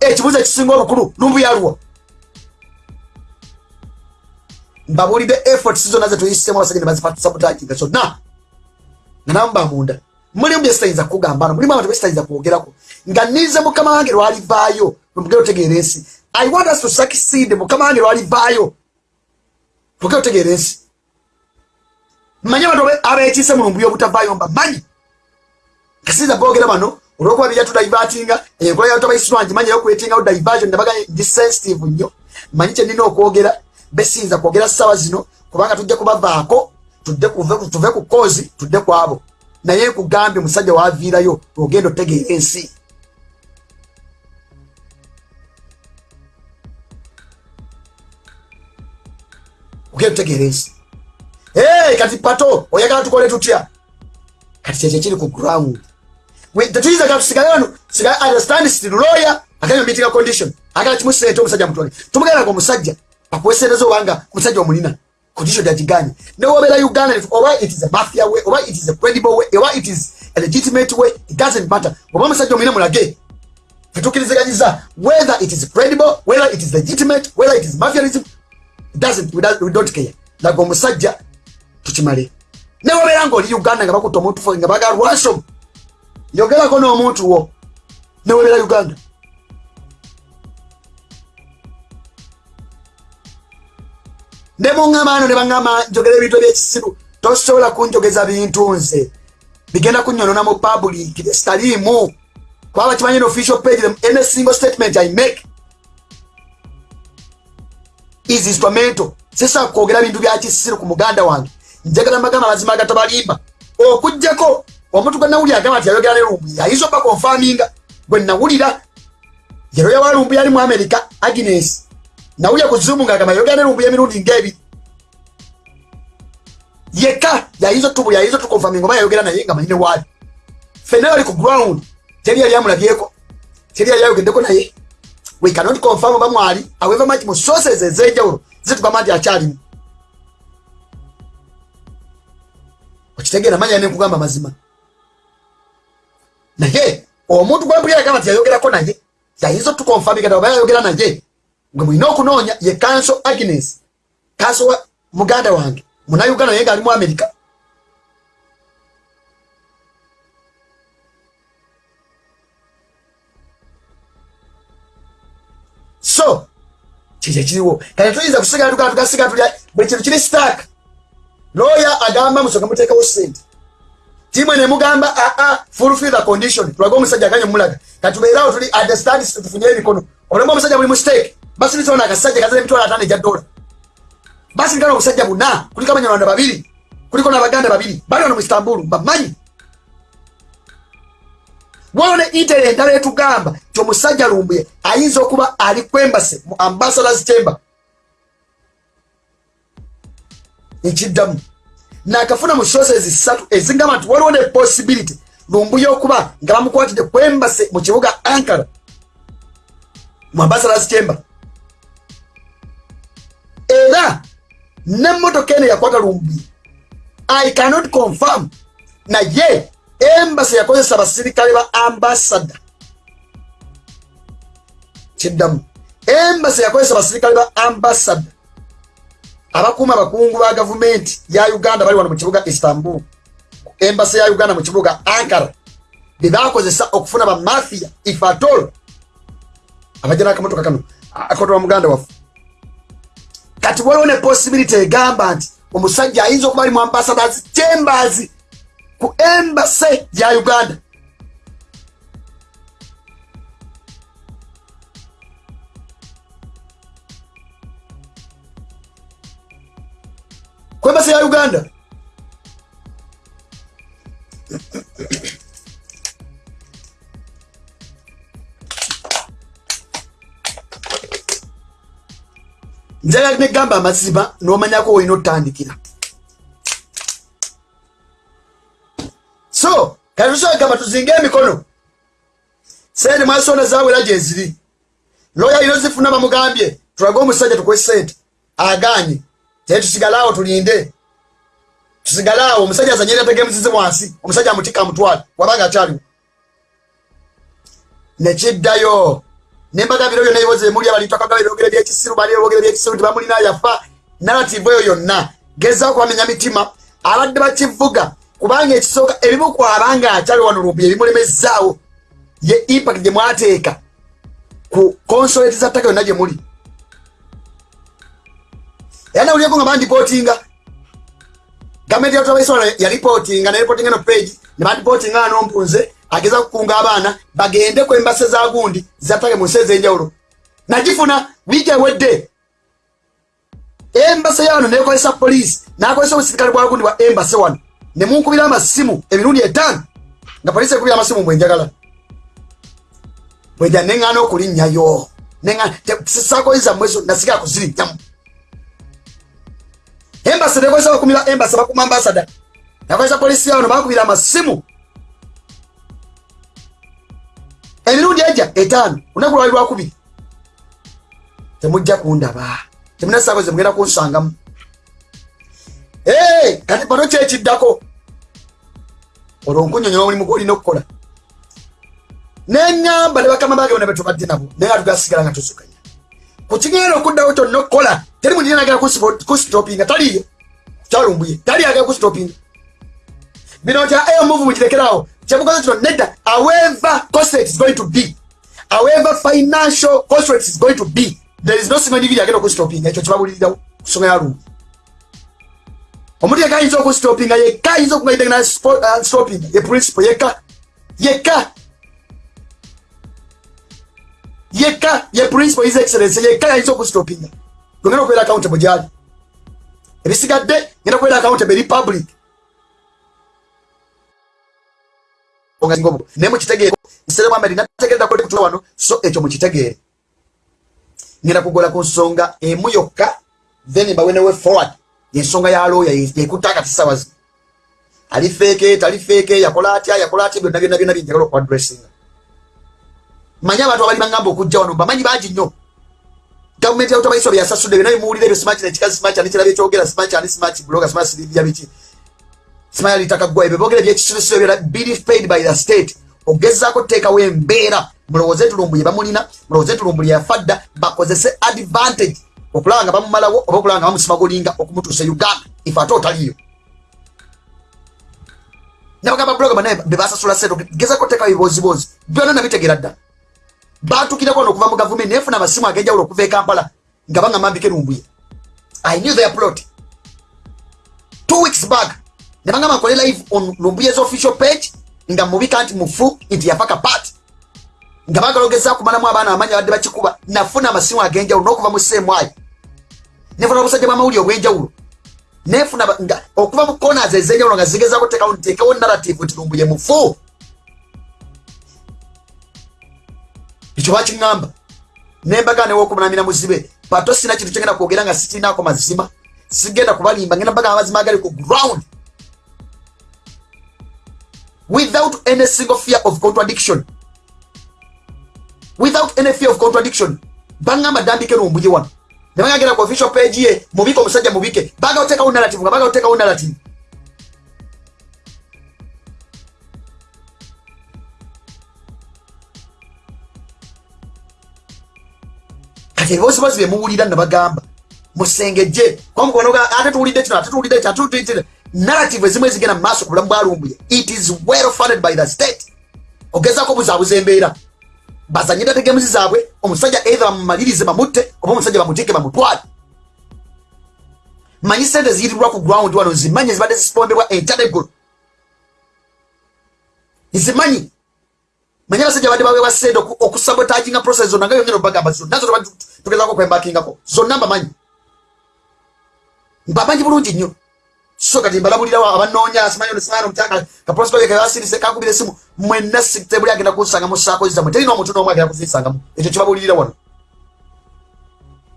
Speaker 1: ekibuuzo ekisinga obukulu lumbuye aluwa mbabuulidde efforts zonna zetuyisemu abasajja ne bazisabotaginga zonna nga namu bamunda mulimu byesitayinza kugamba no mulimu abantu besitayinza kwogerako. Nga nize mukama wange lwalivaayo lwemugere otegeera ensi. I want us to succeed mukama wange lwalivaayo lwogere otegeera ensi. Manye abantu abekiise mulumbu byobutavaayo mba manyi kasiza boogera bano olwokuba bijatudaivatinga enkola yabantu abaisirwangi manyi okwetingawo diversion nabaga ndi sensitive nnyo. Manyi kyenina okwogera besinza kwogera ssaawa zino kubanga tujja kubavaako tuve ku kozi tudde ku abo. Naye nkugambye musajja waviirayo ogenda otegeera ensi. Ogenda otegeera ensi. Kati pato oyagala tukole tutya? Kati kyekyo kiri ku ground. Tetuyinza ga tusigale wano sigale understand still lawyer aganya meeting condition. Agala kimusente omusajja mutwale. Tumugenda nga omusajja akuwesereza obanga omusajja omulina condition yagiganye newobera uganda oba it is a mafia way oba it is a credible way oba it is a legitimate way it doesn't matter. Oba omusajja omulina mulage tetukirizaganyiza whether it is credible whether it is legitimate whether it is mafianism it doesn't we, don't, we don't care. Laga omusajja tukimale. Newobera ngaoli uganda nga bakutta omuntu nga baga ransom yogerako n'omuntu wo. Newobera uganda ne muŋŋama ano ne baŋŋama njogera ebintu ebyekisiru tosobola kunjogeza bintu nze. Bigenda kunyonona mu public sitaliimu kubaba kimanyi n official page any single statement i make. Is instrumental. Sisa kwogera bintu bya kisiru ku muganda wange. Njagala magama mazima agatabalimba okugjako omuntu gwe nawulira agamba nti yayogera ne lumbu yayinza oba konfaminga gwe nawulira. Yeroya wa lumbu yali mu america agnes nawulya ku zumu ngaagamba yayogera ne yeka y'emirundi hizo yekka yayinza otubu yayinza otukonfaminga oba yayogera naye nga manyine waali fena yali ku ground teri yali amulabyeko teri yali ayogeddeko naye we cannot confirm oba mwali however much mu sources ez'enjawulo zitugamba nti akyalimu okitegeera manya nenkugamba mazima. Naye omuntu ye. Yagamba nti yayogerako naye yayinza otukonfaminga oba yayogera naye gwe mulina okunoonya ye kanso agnes kanso wa muganda wange munauganda naye ngaali mu amerika so kikyo kiriwo? Kati tuyinza kusigala tugaa tugasigala tulya buli kintu kiri stark lawyer agamba musonga muteekawo sente timwe nemugamba aa fulfill the condition. Tulage omusajja aganye mulaga. Kati tubeerawo tuli understand tufunye emikono. Olemu omusajja buli mustake basiritaona akasajja kazira emitwalo ataano egya dola. Basirikana omusajja buna kuliko abanyarwanda babiri kuliko n'abaganda babiri bali wano mu istanbul bamanyi. Waliwo ne intere endala etugamba ti omusajja lumbuye ayinza okuba ali kwembase mu ambassadors chamber. Ekiddamu. Nakafuna mu sources satu ezigamba nti waliwo ne possibility lumbuye okuba nga bamukwatidde kwembase mu kibuga ankara mu ambassadors chamber era nemmotoka eno yakwata lumbuye i cannot confirm. Naye embasi yakozesa abasirikale ba ambasada kiddamu. Embasi yakozesa abasirikale ba ambasada abakuuma abakungu ba gavumenti ya uganda bali wano mu kibuga istanbul. Embasi ya uganda mu kibuga ankara. Bebakozesa okufuna bamafia ifatol abajja nakamotoka kano akotowa muganda waffe kati waliwo ne posibility egamba nti omusajja ayinza okuba ali mu ambassadors chambers ku embase ya uganda. Ku embase ya uganda njagala negamba amazima nomanyako olina otandikira so kati tusobola gamba tuzinga emikono. Sente mwasonda zawera gyeziri loya ino zifuna bamugambye tulage omusajja tukwe sente aganye tee tusigaleawo tulinde. Tusigaleawo omusajja azanyira tegemuzize wansi. Omusajja amutika amutwale. Wabanga akyaliwo. Nekiddayo nembaga biro byonna ebibozi emuli abalitwakaga ebyogere byekisiru bali ebyogere byekisiru tibamulina yafa. Narativu eyo yonna gezaako bamenya mitima abadde bakivuga. Kubanga ekisooka ebimu kwabanga akyali wano lumbuye ebimulemezaawo ye impact gye mwateeka ku consolate za ttaka yonna gye muli. Era nawulyeko nga bandipootinga gavumenti ya tutabaisona yaripootinga neripootinga no page ne bandipootinga ano mpunze ageza kukunga abaana bagende ku embase za gundi zattake mu nsi ez'enjawulo. Nagifuna wiiki ewedde embase yawano nekozesa poliisi nakozesa obusirikale bwa gundi bwa embase wano. Nemunkubira amasimu emirundi etaano nga poliisi ekubira amasimu mbwenjagala bweja neŋŋaana okulinnyayo sisakoyiza mwezo nasigala kuzirinnyamu embasi nekozesa bakumira embasi bakuma ambasada nakozesa polisi yawano bakubira amasimu emirundi eja etaano lunaku lwali lwakubiri temujja kundaba temunasako ze mugenda kunsangamu. Kati bano kyekiddako olwo nkunyonyola omulimu gwolina okukola. Neŋŋamba ne bakama bage bona betubadde nabo naye nga tugasigala nga tusukanya. Kukigenda okuddawo kyonna okukola teri mundi nagala kusitopinga taliyo kyalumbuye tali agala kusitopinga bino kya eyo muvu mukirekerawo kyemukoze kino nedda however costate is going to be however financial costate is going to be there is no single individual agenda okusitopinga ekyo kibabulirirawo kusoma yalumbu omuntu yekka ayinza okusitopinga yekka ayinza okugaidagana ye principle yekka yekka yekka ye principle his excellence yekka yayinza okusitopinga lwengenda okubeera accountable gyali ebisigadde ngenda kubeera accountable eri public naye mukitegeere isere muhammad nategerera ko kutula wano so ekyo mukitegeere ngenda kugola ku nsonga emu yokka then mbawenewe forward. Yensonga ya looya yekutta akati sawa zino ali feeke tali feeke yakola atya yakola atya byonna byonna byonna byenjagala okuadressinga manyi abantu abali bagamba okujja wano bamanyi bangi nnyo. Gavumenti yautabaiswa byasasudde byonna bimuwulira ebyo simachi nekikazi simachi ani kirabye kyogera simachi ani simachi bloga simachi siribya biki simaya litaka gwa ebyo bogera byekisubizo byera bili paid by the state. Ogezaako teekawo embeera mulowooze entulumbuye bamulina mulowooze entulumbuye yafadda bakozese advantage. Okulaba nga bamumalawo oba okulaba nga bamusimagulinga okumutuusa uganda ife ate otaliyo nabagamba bloga banaye bebasasula sente gezaako teekawo ebibozibozi byonna nabitegeera dda. Batukireko ono okuva mu gavumenti nefuna amasimu ag'enjawulo okuva e kampala nga baŋŋamba mbike lumbuye i knew their plot. Two weeks back ne baŋŋamba nkole live on lumbuye's official page. Nga mubika nti mufu nti yafaka part. Nga bagala ogeza kumalamu abaana amanyi abadde bakikuba. Nafuna amasimu ag'enjawulo n'okuva mu seemwayo nefuna obusajja bwamawulire obw'enjawulo nefuna okuva mu corners ez'enjawulo nga zigezako tekawo ntekewo narrative nti lumbuye mufu. Ekyo bakiŋŋamba. Nembaga newokumunamira muzibe pato sina kintu kyengenda kwogera nga sikirinako mazima. Sigenda kubalimba ngenda mbaga amazima agali ku ground without any single fear of contradiction. Without any fear of contradiction. Baŋŋamba dambike lumbuye wano. Nebagagenda ku official page ye mubike omusajja mubike. Baga otekawo narrative nga baga otekawo narrative. Kati ebibozibozi byemuwulira nabagamba musengejje. Ate tuwulidde kino ate tuwulidde kino ate tuwulidde narrative ezimu ezigenda mu maaso ku bulamu bwalumbuye it is well funded by the state. Ogezaako obuzaabuza embeera bazanye dategemuzi zaabwe omusajja either bamumalirize bamutte oba omusajja bamutiike bamutwale. Manyi sente ziyitirwa ku ground wano zimanyi zibadde zisipombebwa entadegolo nzimanyi manyi abasajja badde baweebwa sente okusabotaginga process zonna nga yongera obagamba zonna zo tugezako kwembakingako zonna mbamanyi. Mbamanyi bulungi nnyo so kati mbalabulirawo abanoonya simanyi omutanga kaprosikoye kebasirise kakubira esimu mwenna tebuli agenda kunsanga musaako zizamwe terina omuntu n'omu agenda kuzisangamu. Ekyo kibabulirira wano.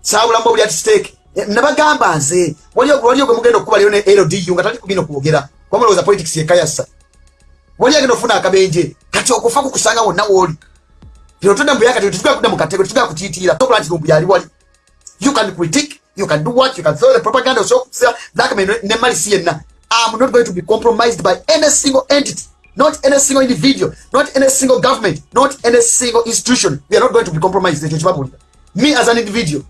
Speaker 1: Saabulamu buli ati siteeke nabagamba nze waliyo gwe mugenda okukuba leero ne ldu nga tali kugenda okwogera kwamulowooza politics yekayasa wali agenda okufuna akabenje kati okufa kukusanga wonna wooli bino todda mubuyaka tetugala kudda mu katego tetugala kutiitiira tokola nti lumbu yali wali. You can critique you can do what? You can throw the propaganda osokusa blackmail ne malisi yenna i'm not going to be compromised by any single entity. Not any single individual. Not any single government. Not any single institution. We are not going to be compromised. Ekyo me as an individual.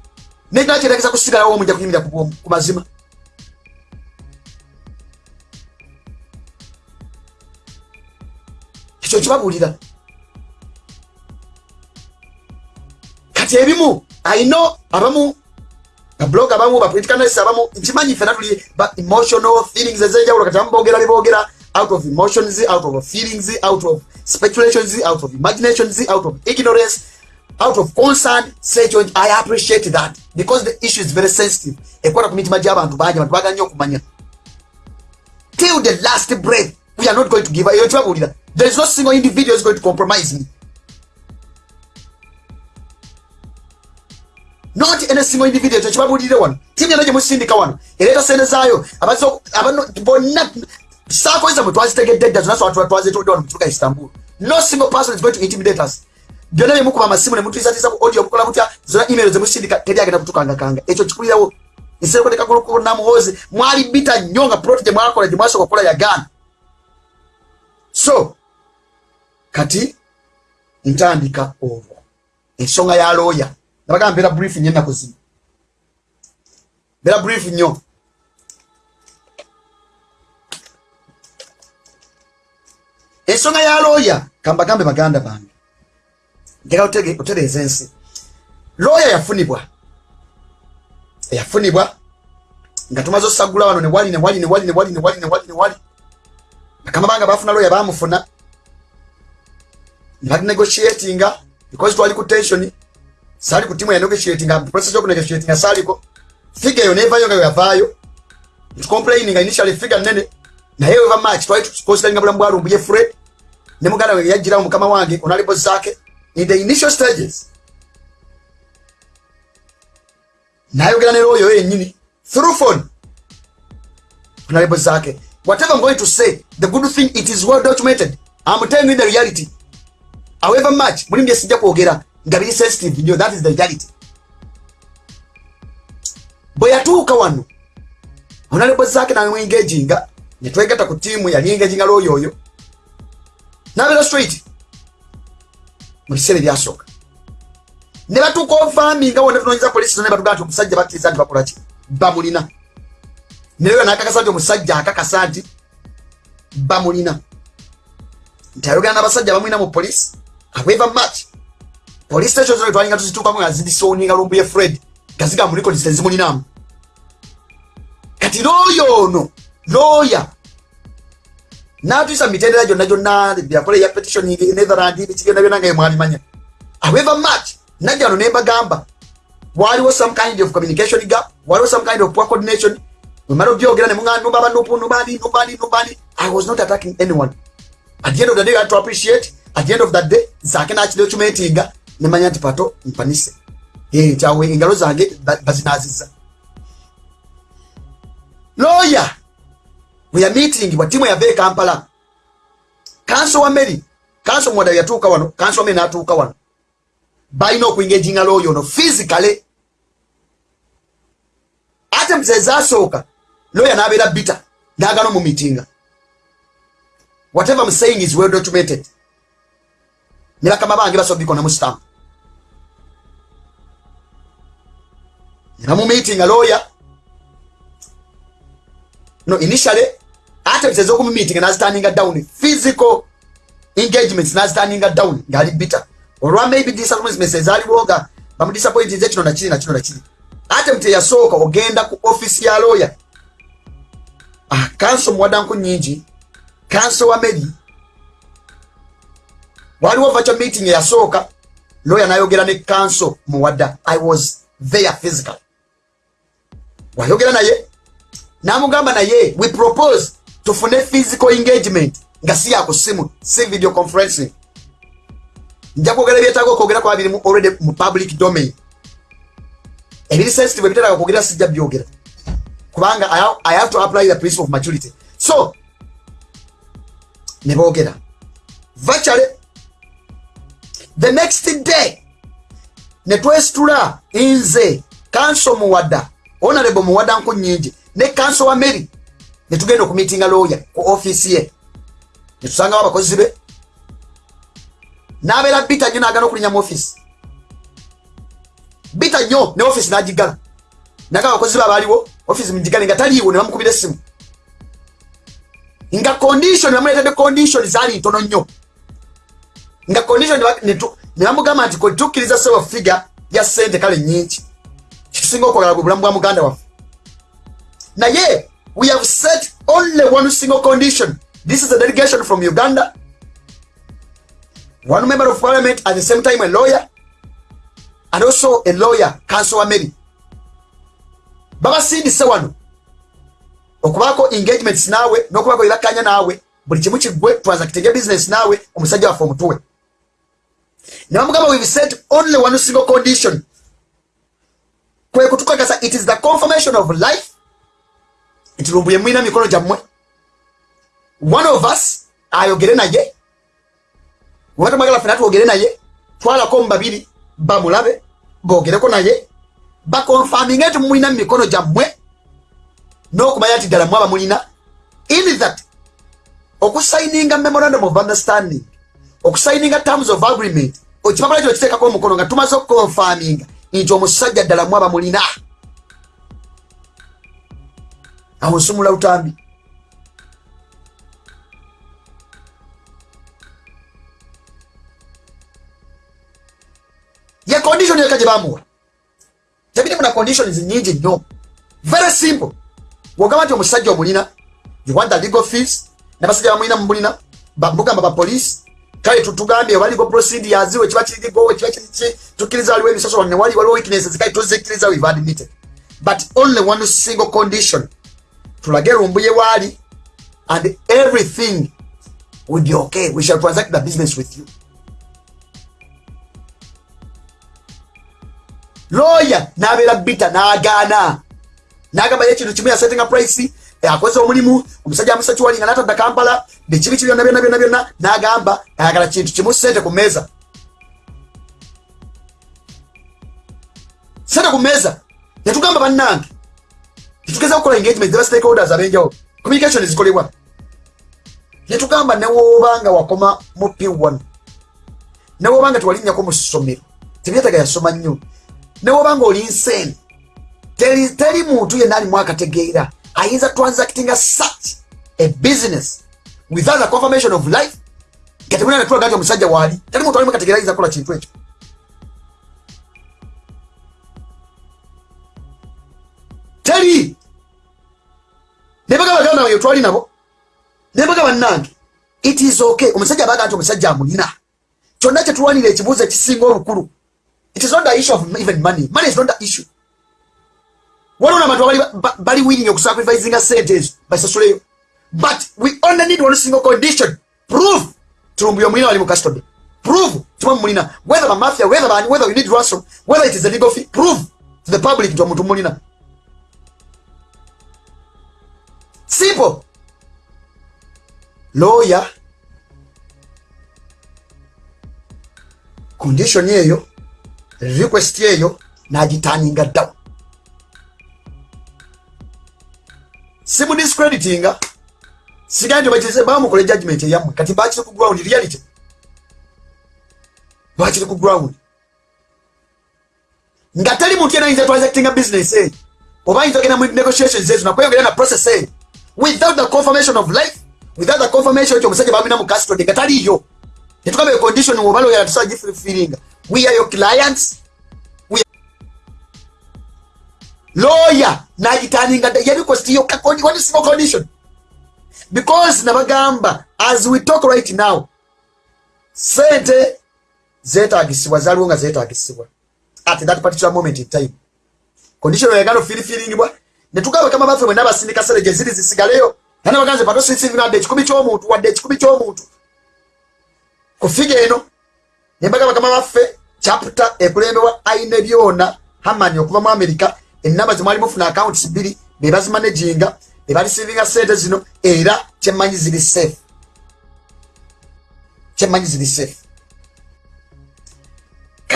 Speaker 1: Nekira kyetegeza kusigalawo omujja kunyumira ku mazima. Kyo kibabulira kati ebimu ayino abamu bablog abamu bapoliticanalist abamu nkimanyi fena tuli ba emotional feelings ezenjawulo kati abamu boogera bebogera out of emotions out of feelings out of speculations out of imaginations out of ignorance out of concern. Sekyo i appreciate that because the issue is very sensitive. Ekwata ku mitima gy'abantu bangi bantu bagala nnyo okumanya. Till the last breath we are not going to give eyo kibabulira there is no single individual is going to compromise me not single individual. Ekyo kibabulire wano timu yano gye musindika wano ereeta sente zaayo bonna saako zamwe twazitegedde dda zonna twazitudde wano mukibuga istanbul. No single person is going to intimidate us. Byonna byemukuba amasimu nemutuyisatiisa ku audio mukola mutya zonna email zemusindika teri agenda kutukangakanga ekyo kikulirawo nsereko tekagulukunamuhozi mwali bita nnyo nga proti gye mwakola gye mwasooka okukola yagaana so kati ntandika olwo ensonga ya looya nabaga mbeera brief nnyo ennaku zino mbeera brief nnyo ensonga ya looya kambagambe baganda bange. Ntera otereeza ensi looya yafunibwa. Eyafunibwa. Nga tumaze osagula wano newali newali newali newali newali newali newali bakama banga bafuna looya bamufuna. Nebanegotiatinga because twali ku tensioni sali ku timu ya negotiatinga process yoku negotiatinga saliko figa eyo nevayo nga yavaayo tucomplaininga initially figa nene naye eva match twali tuconsideringa bulamu bwalumbuye fred ne muganda we yajjirawo mukama wange onalibo zake. In the initial stages nayogera ne looyo yennyini through phone onalibo zake. Whatever i'm going to say the good thing it is well documented. I'm telling you the reality. However much mulimu bye sijja kwogera nga biri sensitive nyo that is the reality. Bwe yatuuka wano onalebo zaake namwengaginga netwegata ku tiimu yali engaginga looyo oyo nabeera straight. Mu biseera ebyasooka. Ne batuuka ovaminga wona tunonyeza polisi ne batugaa nti omusajja bakkiriza nti bakolaki bamulina. Neyo nakakasa nti omusajja akakasa nti bamulina. Nti ayogera n'abasajja bamulina mu polisi however much police station zino twalinga tuzituukamu nga zidisoninga lumbuye fred. Nga ziga mu records tezimulinamu kati looyo ono looya natuyisa mitendera gyonna gyonna byakola eya petitioning netherland biki byonna byonna nga yemwalimanya however much najja no nembagamba waliwo some kind of communication gap waliwo some kind of poor coordination. Wemala obyogera nemuŋanumba abanupu numbani numbani numbani i was not attacking anyone. At the end of the day i had to appreciate at the end of that day zake nakidocumentinga nemanya nti pato mpanise. Kyawe engalo zange bazinaziza. Looya bweya meeting bwa timu yava ekampala kanso wa meri kanso mwada yatuuka wano kanso meri natuuka wano. Balina okuingaginga looya ono physically. Ate muzezasooka looya nabeera bita nagana omu meetinga whatever I'm saying is well documented. Ne bakama bange basobola bikonamu stamp ne bamumiitinga lawyer. No initially ate biteze okumumiitinga nazitandinga down. Physical engagements nazitandinga down. Ngaali bita olwa maybe disappointments ezaaliwo nga bamudisappointinze kino nakiri nakino nakiri ate mute yasooka ogenda ku office ya lawyer. Ah, kanso muwadanku nyingi. Kanso wa meri waliwo virtual meeting eyasooka lawyer nayogera ne kanso muwadda i was there physical wayogera naye namugamba naye we propose tufune physical engagement nga si yakusimu si video conferencing. Nja kwogera ebyetaaga okwogera kwa birimu already mu public domain. Ebiri sensitive ebiteraga kwogera sijja byogera. Kubanga i have to apply the principle of maturity. So ne boogera. Virtually the next day ne twesitula nze kanso muwadda honorable muwadda nku nyingi ne kanso wa mary ne tugenda okumitinga lawyer ku office ye. Ne tusangawo abakozi be. N'abeera bita nnyo n'agana okulinya mu office. Bita nnyo ne office n'agigala. Naga abakozi be abaaliwo office mugigale nga taliiwo ne bamukubira essimu. Nga condition bamuleetedde condition zaali ntono nnyo. Nga condition ne bamugamba nti tukkiriza sewa figa ya sente kale nyingi kisinga okwagala bwe bulamu bwa muganda waffe naye we have set only one single condition. This is a delegation from uganda. One member of parliament at the same time a lawyer and also a lawyer council wa mary babasindise wano okubaako engagements naawe n'okubaako ebakkanya naawe buli kimu kiggwe transactinga business naawe omusajja waffe omutuwe. Ne bamugamba we've set only one single condition kwe kutukakasa it is the confirmation of life. Nti lumbuye mwina mikono gyammwe one of us ayogere naye. Webatamwagala fena twogere naye. Twalako mu babiri bamulabe bogereko naye. Bakonfaminga nti mulina mu mikono gyammwe n'okumanya nti ddala mwaba mulina in that okusayininga memorandum of understanding okusayininga terms of agreement ekipapula kyo kiteekako omukono nga tumaze okukonfaminga nti omusajja ddala mwaba mulina. Awo nsumula lutambi ye condition yeka gye bamuwa tebirimu na conditions nyingi nnyo very simple. Wogamba nti omusajja omulina you want the legal fees nabasajja bamulina mubulina bamugamba bapolisi kale tutugambye waliwo procedures wekiba kirigo wekiba kiriki tukkiriza waliwo ebisoso wane wali waliwo weaknesses kale tuzikkiriza we've admitted. But only one single condition. Tulage lumbuye waali and everything will be okay. We shall transact the business with you. Lawyer nabeera bita n'agaana. N'agamba ekintu kimu yasetinga price akoze omulimu omusajja amusa kiwalinga n'atadda kampala bekibi ki byonna byonna byonna byonna n'agamba ayagala kintu kimu sente ku mmeeza. Sente ku mmeeza netugamba bannange tetugeza kukola engagement zeba stakeholders abenjawulo communication zikolebwa. Netugamba newoobanga wakoma mu p1 newoobanga tewalinnyako mu ssomero tebyetaga yasoma nnyo newobanga oli nsene teri, teri muntu yenna alimu akategeera ayinza transactinga such a business without the confirmation of life. Nga temulina netulaga nti omusajja waali teri muntu alimu kategeera ayinza kukola kintu ekyo teri nebaga baganda bange twali nabo nebaga bannange it is okay. Omusajja abaga nti omusajja amulina kyonna kyetulwanira ekibuuzo ekisinga olukulu It is not the issue of even money. Money is not the issue. Waliwo abantu bali willing okusacrificing sentes basasuleyo. But we only need one single condition. Prove tulumbuye omulina wali mu custody. Prove tuma mulina whether the mafia whether bani whether you need ransom whether it is a legal fee. Prove to the public nti omuntu mulina. Simple. Lawyer condition yeyo request eyo nagitaninga down simudiscreditinga. Sigandi bakize bamukole judgment eyammwe. Kati bakiri ku ground reality. Bakiri ku ground. Nga teri muntu yena ayinza transactinga business eyo oba ayinza ogenda mu negotiations ezo nakweyongera na process eyo without the confirmation of life without the confirmation ti omusajja bamina mu custody nga taliyo. Netugamba condition wobaloyera tusagifirifiringa we are your clients lawyer nagitaninga yarequestiyo one single condition. Because nabagamba as we talk right now sente zetagisibwa zaliwo nga zetagisibwa at that particular moment in time. Condition oyagala ofirifiringibwa netugamba kama baffe mwena abasindika sere gye ziri zisigaleyo nanabaganze patosisinga wadde ekikumi ky'omuntu wadde ekikumi ky'omuntu ku figa eno nembaga bakama baffe chapter ekulembewa aine byona hamani okuva mu amerika enamba zimwali mufuna accounts bbiri bebazimanaginga bebalisivinga sente zino era kyemmanyi ziri safe. Kyemmanyi ziri safe.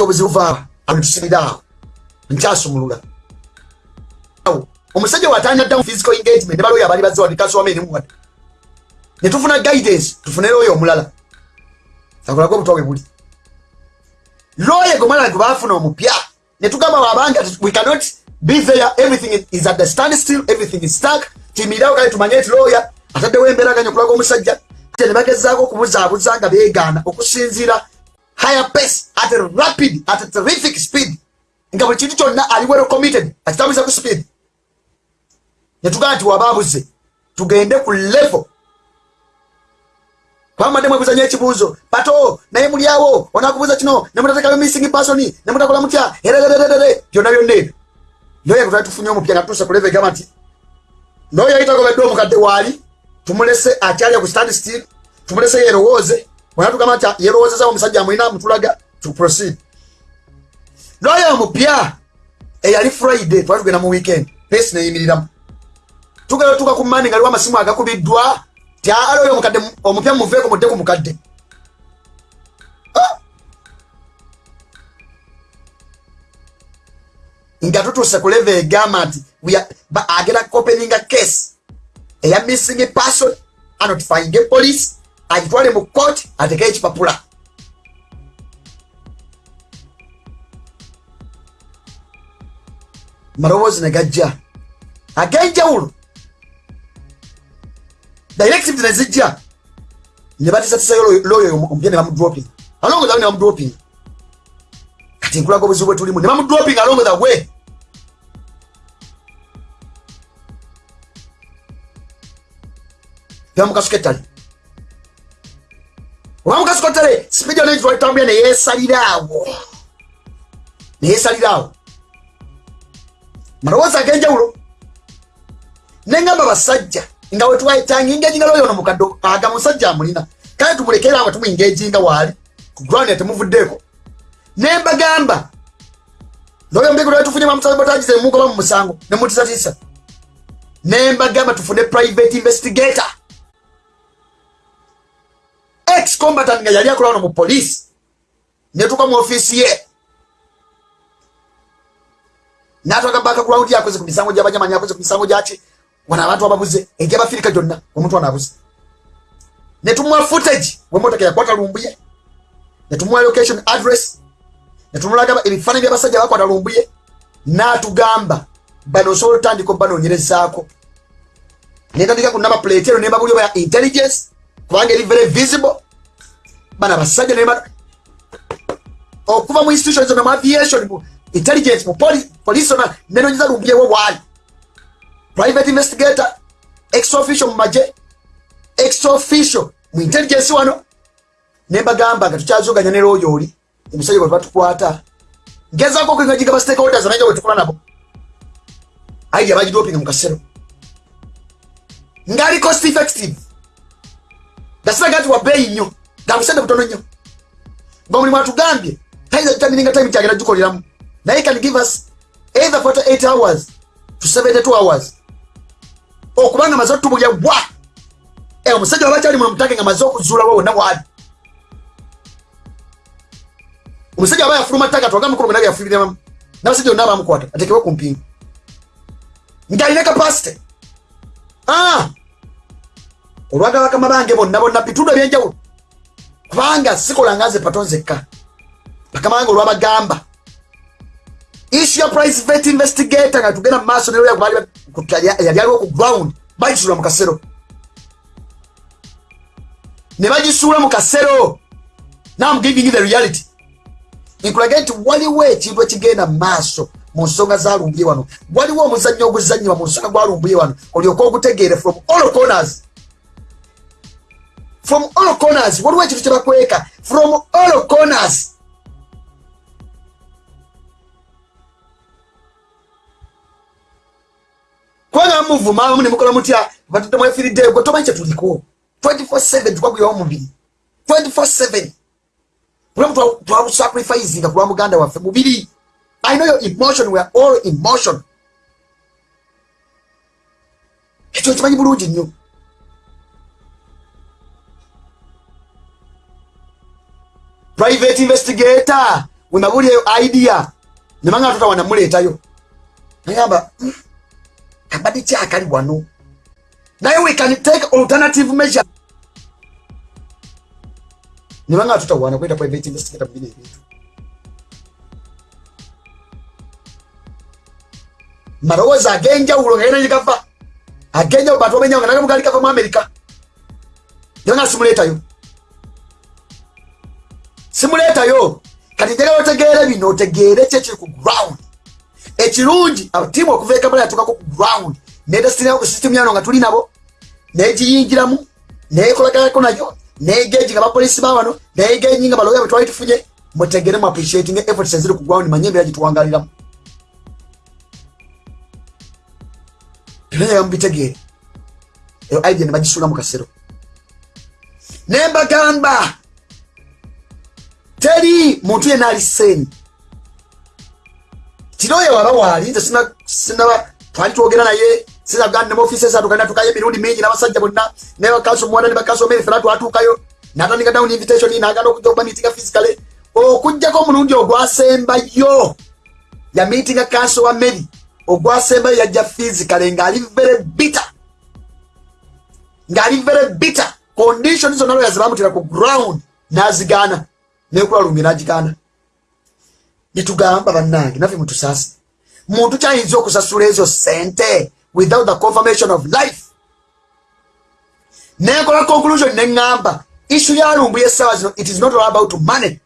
Speaker 1: Obuzibu vaaba amutusibiraawo nkyasumulula. Omusajja watanya dda mu physical engagement ne baloyo abali bazze wadikasuwamenimuwadde netufuna guidance tufunere oyo omulala. Akolako obutwa bwe buli. Lawyer gomala gwe bafuna omupya netugamba wabanga we cannot be there everything is at the stand still everything is stuck. Timirirawo kale tumanye nti lawyer ataddewo embeeraganya okulaga omusajja. Ne bagezaako okubuzaabuza nga beegaana okusinziira. Higher pace at a rapid at a terrific speed. Nga buli kintu kyonna ali well committed akitambuliza ku speed. Netugamba nti wabaabuze tugende ku level. Kwamadde mwebuzanya ekibuuzo pato naye mulyawo onakubuuza kino nemutatekayo missing person nemutakola mutya? Ererererere byonna byonna ebyo noyo twali tufunye omupya nga tutuuse ku level egamba nti noyo yayitagobedde omukadde waali tumulese akyalya ku stand still tumulese yerowooze onatugamba nti yerowoozeza omusajja amulina mutulaga to proceed. Noyo omupya eyali friday twali tugenda mu weekend pesi neyimiriramu tugenda tuka ku mani nga liwo amasimu agakubiddwa ti ala oyo omukadde omupya muveeko mudde ku mukadde nga tutuuse ku leve egamba nti agenda kopeninga case. Eya missing person. Anotifying police. Agitwale mu court. Atekeo ekipapula maloboozi negajja ag'enjawulo directive nezijja nebatisatisayo loyo omupya nebamudroping alongoza we nebamudroping kati nkulaga obuzibu bwetulimu nebamudroping alongoza we bamukasuketale obamukasuketale sipidi onetwalitambulya neyesaliraawo neyesaliraawo malowoozi ag'enjawulo? Nengamba basajja nga wetwayitanga engejinga loyo ono mukadde aga musajja amulina kale tumulekera nga tumwingejinga waali. Ku ground yatemuvuddeeko nembagamba loyo mbiko lwetufunye bamusabotagize mugoba mu musango nemutisatisa nembagamba tufune private investigator. Ex combatant nga yali akola ono mu police netuka mu ofiisi ye. Natwaka background yakoze ku misango gyabanyamanyi akoze ku misango gyaki wano abantu ababuze egyabafirika gyonna omuntu wano abuze. Netumuwa footage wemotoka yakwata lumbuye netumuwa location address netumulaga ebifaananyi byabasajja bakwata lumbuye natugamba bano osobola otandika obanoonyerezaako netandika ku namba plate ero nembabuli oba ya intelligence kubanga eri very visible. Bana basajja nema okuva mu institutions mu aviation mu intelligence mu police ona nenonyeza lumbuye we waali. Private investigator ex official mumaje ex official mu intelligence wano. Nembagamba nga tukyazoganya ne looyo oli emisajja bwe batukwata. Ngezako kwengajiga ba stakeholders naija bwe tukola nabo. Aidi abagidopinga mu kasero. Ngaali cost effective. Gasiraga nti wabeeyi nnyo gabusente butono nnyo. Ngaomulimu atugambye tayinza tutamininga time kyagenda gikoleramu naye can give us either 48 hours to 72 hours. Okubanga maze otubulya wa! Eh, omusajja waba kyali munomutake nga maze okuzuulawo wonna waali omusajja aba yafuluma ttaka twagamba mukulu gona yafulumiramu nabasajja onna abamukwata ku mpingu alina kapasite olwaga bakama bange bonna bonna bitundu ebyenjawulo kubanga nze patonzekka bakama bange olwabagamba issue ya private investigator nga tugenda aliwo ku ground. Bagisuula mu kasero ne bagisuula mu kasero the reality nkulage nti waliwo ekintu ekigenda mu maaso mu nsonga zalumbye wano. Waliwo omuzannyo oguzannyibwa mu nsonga gwalumbye wano. Olyoka ogutegeere from all corners. From all corners. Waliwo ekintu kyebakweka from all corners. Kubanga muvuma abamu nemukola mutya? Batudde mwefiridde gwe tomanyi kyetuliko 24 tukwagwirawo mubiri 24 bulamu twabusacrificinga kulwa muganda waffe mubiri i know your emotion weare all emotion ekyo kimanyi bulungi nnyo private investigator wemabuli eyo idea. Nemanga tutawanamuletayo nagamba mm. kabadi kyakali wano naye we can take alternative measure nibanga tutawana kwenda private investigator mubine ebintu malowoozi agenjawulo ngaena gava agenjawulo bantu bamenyawo nga nagamugali gava mu america nibanga simuletayo simuleetayo kati njagala otegeere bino otegeere kyekiri ku ground. Ekirungi tiimu okuva ekamala yatuukako ku ground. Netesitimu yano nga tuli nabo. Negiyingiramu nekolaganako nayo negeji nga bapolisi bawano negeji nga baloya bwe twali tufunye mutegere mu appreciating efforts eziri ku ground manye embeera gituwangaliramu ebyonyaga mubitegeere eyo idea ne bagisuula mu kasero. Nembagamba teri muntu yenna ali seeni kiroyo waba waali nze sinaba twali twogera naye sinaganda mu ofisi esatu kandi atukayo emirundi mingi n'abasajja bonna. Ne bakaso muwanda ne bakaso meri fena twatuukayo natandika down invitation naganda okujja okuba miitinga physically. Okujjako omulundi ogwasembayo. Ya miitinga kanso wa meri ogwasembayo yajja physically ng'ali very bitter. Ng'ali very bitter. Condition zonna lwe yazibamutira ku ground n'azigaana nekulwalumye n'agigaana netugamba bannange naffe mutusaasi muntu kyayinza okusasula ezo sente without the confirmation of life. Nenkola conclusion neŋŋamba isu yalumbuye esawa zino it is not all about money.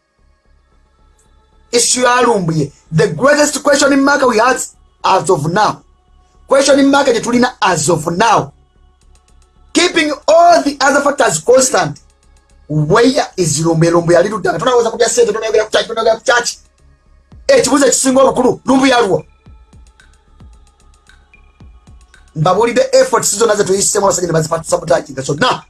Speaker 1: Isu yalumbuye the greatest question in market we have as of now. Question in market gyetulina as of now. Keeping all the other factors constant. Where is lumbuye lumbuye ali luddanga tonawoza kubya sente tonayogera kukyaki tonayogera kukyaki ekibuzo ekisinga obukulu lumbu yaluwa mbabulidde efforts zonna zetuyisemu abasajja ne bazipatisabotaginga zonna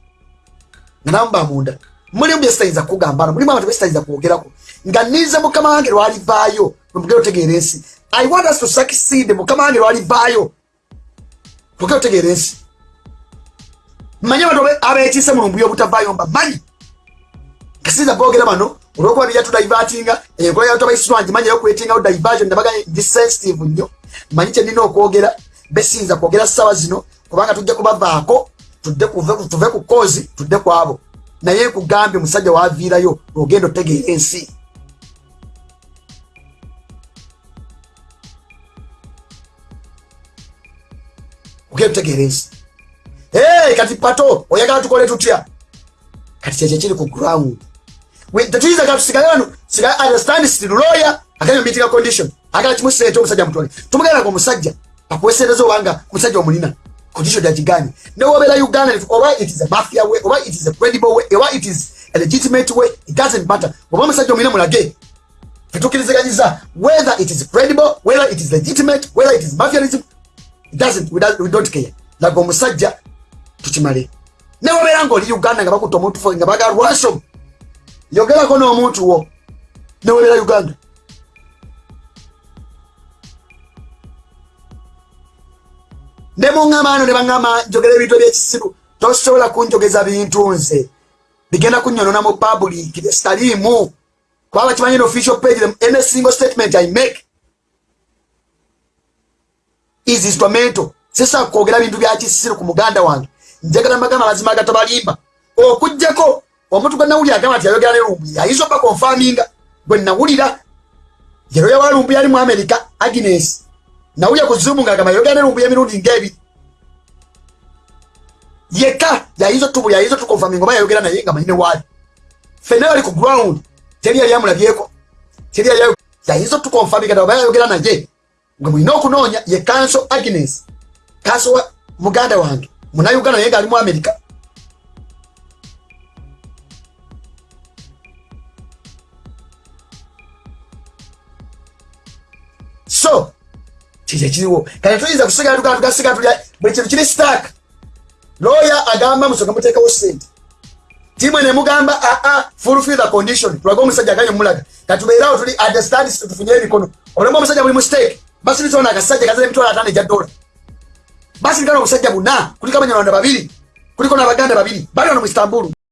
Speaker 1: nga namba munda. Mulimu byesitayinza kugambano mulimu abantu besitayinza kwogerako. Nga nize mukama wange lwalivaayo nomugere otegeera ensi. I want us to succeed mukama wange lwalivaayo tugere otegeera ensi. Manye abantu abekiise mulumbu yobutavaayo mbamanyi kasinza boogera bano olwokuba byatudaivatinga enkola yabantu abaisirwangi manyi okwetingawo diversion nabaga ndi sensitive nnyo manyi kyenina okwogera besinza kwogera ssaawa zino kubanga tujja kubavaako tuve ku koozi tudde ku abo. Naye kugambye musajja waviirayo ogenda otegeera ensi. Ogenda otegeera ensi. Kati pato oyagala tukole tutya? Kati kyekyo kiri ku ground. Tetuyinza ga tusigale wano understand still lawyer akanyo meeting condition. Agala kimusente omusajja mutwale. Tumugerako omusajja akuwesereza obanga omusajja omulina condition gyagiganye newobeera uganda oba it is a mafia way oba it is a credible way oba it is a legitimate way it doesn't matter. Oba omusajja omulina mulage tetukirizaganyiza whether it is credible whether it is legitimate whether it is mafianism it doesn't we, don't, we don't care. Laga omusajja tukimale. Newobeera ngaoli uganda nga bakutta omuntu nga baga ransom yogerako n'omuntu wo newobeera uganda ne muŋŋamaano ne baŋŋama njogera ebintu ebyekisiru tosobola kunjogeza bintu nze. Bigenda kunyonona mu public sitaliimu kubaba kimanyi official page any single statement i make. Is instrumental sisa kwogera bintu bya kisiru ku muganda wange. Njagala magama mazima agatabalimba okugjako omuntu gwe nawulira agamba nti yayogera ne lumbuye ayinza oba konfaminga gwe nawulira. Yero yawa lumbuye ali mu america agnes nawulya ku zumu ngaagamba yayogera ne lumbuye emirundi ngaebiri yekka yayinza otubuli ayinza otukonfaminga oba yayogera naye nga manyine waali wali bali ku ground teri yali amulabyeko teri yali yayinza otukonfaminga oba yayogera naye. Gwe mulina okunoonya ye kanso agnes. Kanso wa muganda wange. Munauganda naye yenga mu amerika so kikyo kiriwo kati tuyinza kusigala tukala tugasigala tulya buli kintu kiri stark lawyer agamba musonga muteekawo sente timu ene mugamba aa fulfill the condition. Tulaga omusajja aganye mulaga katubeerawo tuli understand tufunye emikono. Olemu omusajja buli mustake basi nitona akasajja kazira emitwalo ataano egya dola. Basi nkana omusajja buna. Kuliko abanyarwanda babiri. Kuliko n'abaganda babiri. Bali wano mu istanbulu